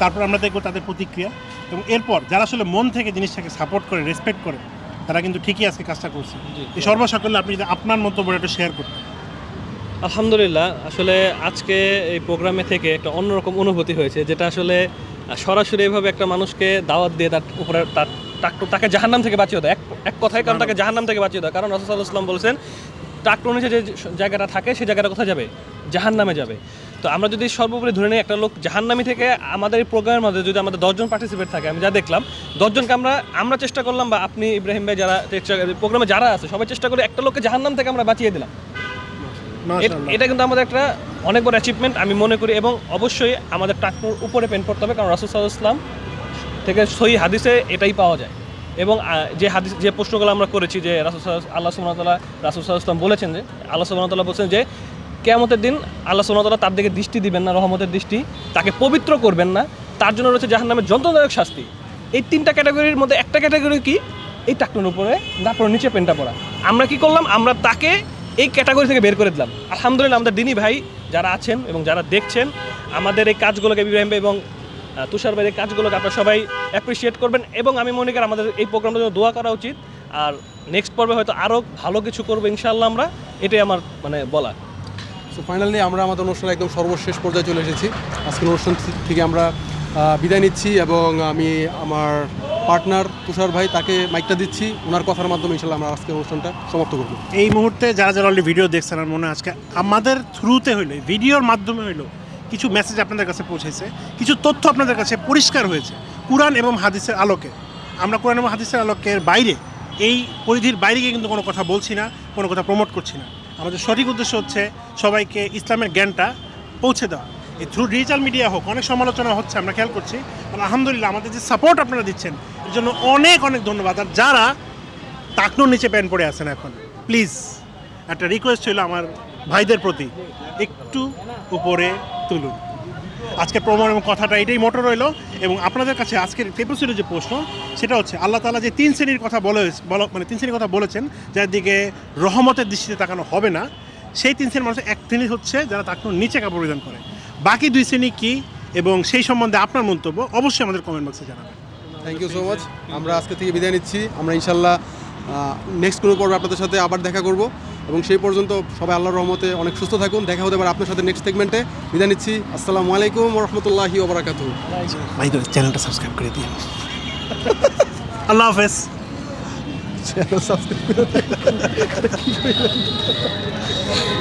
তারপর আমরা দেখব তাদের প্রতিক্রিয়া। এবং এরপর যারা আসলে মন থেকে জিনিসটাকে সাপোর্ট করে রেসপেক্ট করে তারা কিন্তু ঠিকই আজকে কাজটা করছে। এই সর্বসাকল্যে আপনি যদি আপনার মতো মন্তব্য একটু শেয়ার করতেন। আলহামদুলিল্লাহ আসলে আজকে এই প্রোগ্রামে থেকে একটা অন্যরকম অনুভূতি হয়েছে যেটা আসলে সরাসরি এভাবে একটা মানুষকে দাওয়াত দিয়ে তার উপরে তার তাক- জাহান্নাম থেকে বাঁচিয়ে দেয় এক এক কথায় কারণ তাকে জাহান্নাম থেকে বাঁচিয়ে দেয় কারণ রসুল ইসলাম বলছেন ট্রাক্টর নিচে যে জায়গাটা থাকে সেই জায়গাটা কোথায় যাবে? জাহান্নামে যাবে। তো আমরা যদি সর্বোপরি ধরে নিই একটা লোক জাহান্নামি থেকে আমাদের এই প্রোগ্রামের মধ্যে যদি আমাদের দশজন পার্টিসিপেট থাকে আমি যা দেখলাম দশজনকে আমরা আমরা চেষ্টা করলাম বা আপনি ইব্রাহিম ভাই যারা প্রোগ্রামে যারা আছে সবাই চেষ্টা করে একটা লোককে জাহান্নাম থেকে আমরা বাঁচিয়ে দিলাম। এটা কিন্তু আমাদের একটা অনেক বড় অ্যাচিভমেন্ট আমি মনে করি এবং অবশ্যই আমাদের ট্রাক্টর উপরে পেন করতে হবে কারণ রাসুল সাল্লাহ ইসলাম থেকে সহি হাদিসে এটাই পাওয়া যায়। এবং যে হাদিস, যে প্রশ্নগুলো আমরা করেছি যে রাসুল আল্লাহ সুমতাল্লাহ রাসুল সাল্লাহ ইসলাম বলেছেন যে, আল্লাহ সুমতাল্লাহ বলছেন যে, কেয়ামতের দিন আল্লাহ সুমতাল্লাহ তার দিকে দৃষ্টি দিবেন না, রহমতের দৃষ্টি, তাকে পবিত্র করবেন না। তার জন্য রয়েছে জাহান্নামের যন্ত্রণাদায়ক শাস্তি। এই তিনটা ক্যাটাগরির মধ্যে একটা ক্যাটাগরি কি? এই টাকনোর উপরে তারপর নিচে পেনটা পড়া। আমরা কি করলাম? আমরা তাকে এই ক্যাটাগরি থেকে বের করে দিলাম। আলহামদুলিল্লাহ আমাদের দিনী ভাই যারা আছেন এবং যারা দেখছেন, আমাদের এই কাজগুলোকে ইব্রাহিম এবং তুষার ভাইয়ের কাজগুলোকে আপনারা সবাই অ্যাপ্রিসিয়েট করবেন এবং আমি মনে করি আমাদের এই প্রোগ্রামটা জন্য দোয়া করা উচিত। আর নেক্সট পর্বে হয়তো আরও ভালো কিছু করব ইনশাআল্লাহ আমরা এটাই আমার মানে বলা সো ফাইনালি আমরা আমাদের অনুষ্ঠানে একদম সর্বশেষ পর্যায়ে চলে এসেছি। আজকের অনুষ্ঠান থেকে আমরা বিদায় নিচ্ছি এবং আমি আমার পার্টনার তুষার ভাই তাকে মাইকটা দিচ্ছি। ওনার কথার মাধ্যমে ইনশাল্লাহ আমরা আজকের অনুষ্ঠানটা সমাপ্ত করব। এই মুহূর্তে যারা যারা অলরেডি ভিডিও দেখছেন আমার মনে হয় আজকে আমাদের থ্রুতে হইল ভিডিওর মাধ্যমে হইল কিছু মেসেজ আপনাদের কাছে পৌঁছেছে কিছু তথ্য আপনাদের কাছে পরিষ্কার হয়েছে কোরআন এবং হাদিসের আলোকে। আমরা কোরআন এবং হাদিসের আলোকের বাইরে, এই পরিধির বাইরে গিয়ে কিন্তু কোনো কথা বলছি না, কোনো কথা প্রমোট করছি না। আমাদের সঠিক উদ্দেশ্য হচ্ছে সবাইকে ইসলামের জ্ঞানটা পৌঁছে দেওয়া। এই থ্রু ডিজিটাল মিডিয়া হোক, অনেক সমালোচনা হচ্ছে, আমরা খেয়াল করছি আলহামদুলিল্লাহ আমাদের যে সাপোর্ট আপনারা দিচ্ছেন, এর জন্য অনেক অনেক ধন্যবাদ। আর যারা টাকনোর নিচে প্যান্ট পরে আছেন এখন প্লিজ একটা রিকোয়েস্ট ছিল আমার ভাইদের প্রতি, একটু উপরে তুলুন। আজকে প্রমাণ এবং কথাটা এটাই মোটর রইল এবং আপনাদের কাছে আজকের পেপসির যে প্রশ্ন, সেটা হচ্ছে আল্লাহ তালা যে তিন শ্রেণির কথা বলে মানে তিন শ্রেণির কথা বলেছেন, যার দিকে রহমতের দৃষ্টিতে তাকানো হবে না, সেই তিন শ্রেণির মানুষের এক শ্রেণি হচ্ছে যারা টাকনোর নিচে কাপড় পরিধান করে। বাকি দুই শ্রেণি কী এবং সেই সম্বন্ধে আপনার মন্তব্য অবশ্যই আমাদের কমেন্ট বক্সে জানাবেন। থ্যাংক ইউ সো মাচ আমরা আজকে থেকে বিদায় নিচ্ছি। আমরা ইনশাল্লাহ নেক্সট কোনো পর্বে আপনাদের সাথে আবার দেখা করব। এবং সেই পর্যন্ত সবাই আল্লাহর রহমতে অনেক সুস্থ থাকুন। দেখা হতে পারে আপনার সাথে নেক্সট সেগমেন্টে বিদায় নিচ্ছি। আসসালামু আলাইকুম রহমতুল্লাহি ওবরাকাত ভাই চ্যানেলটা সাবস্ক্রাইব করে দিন আল্লাহ হাফেজ। Channel subscribe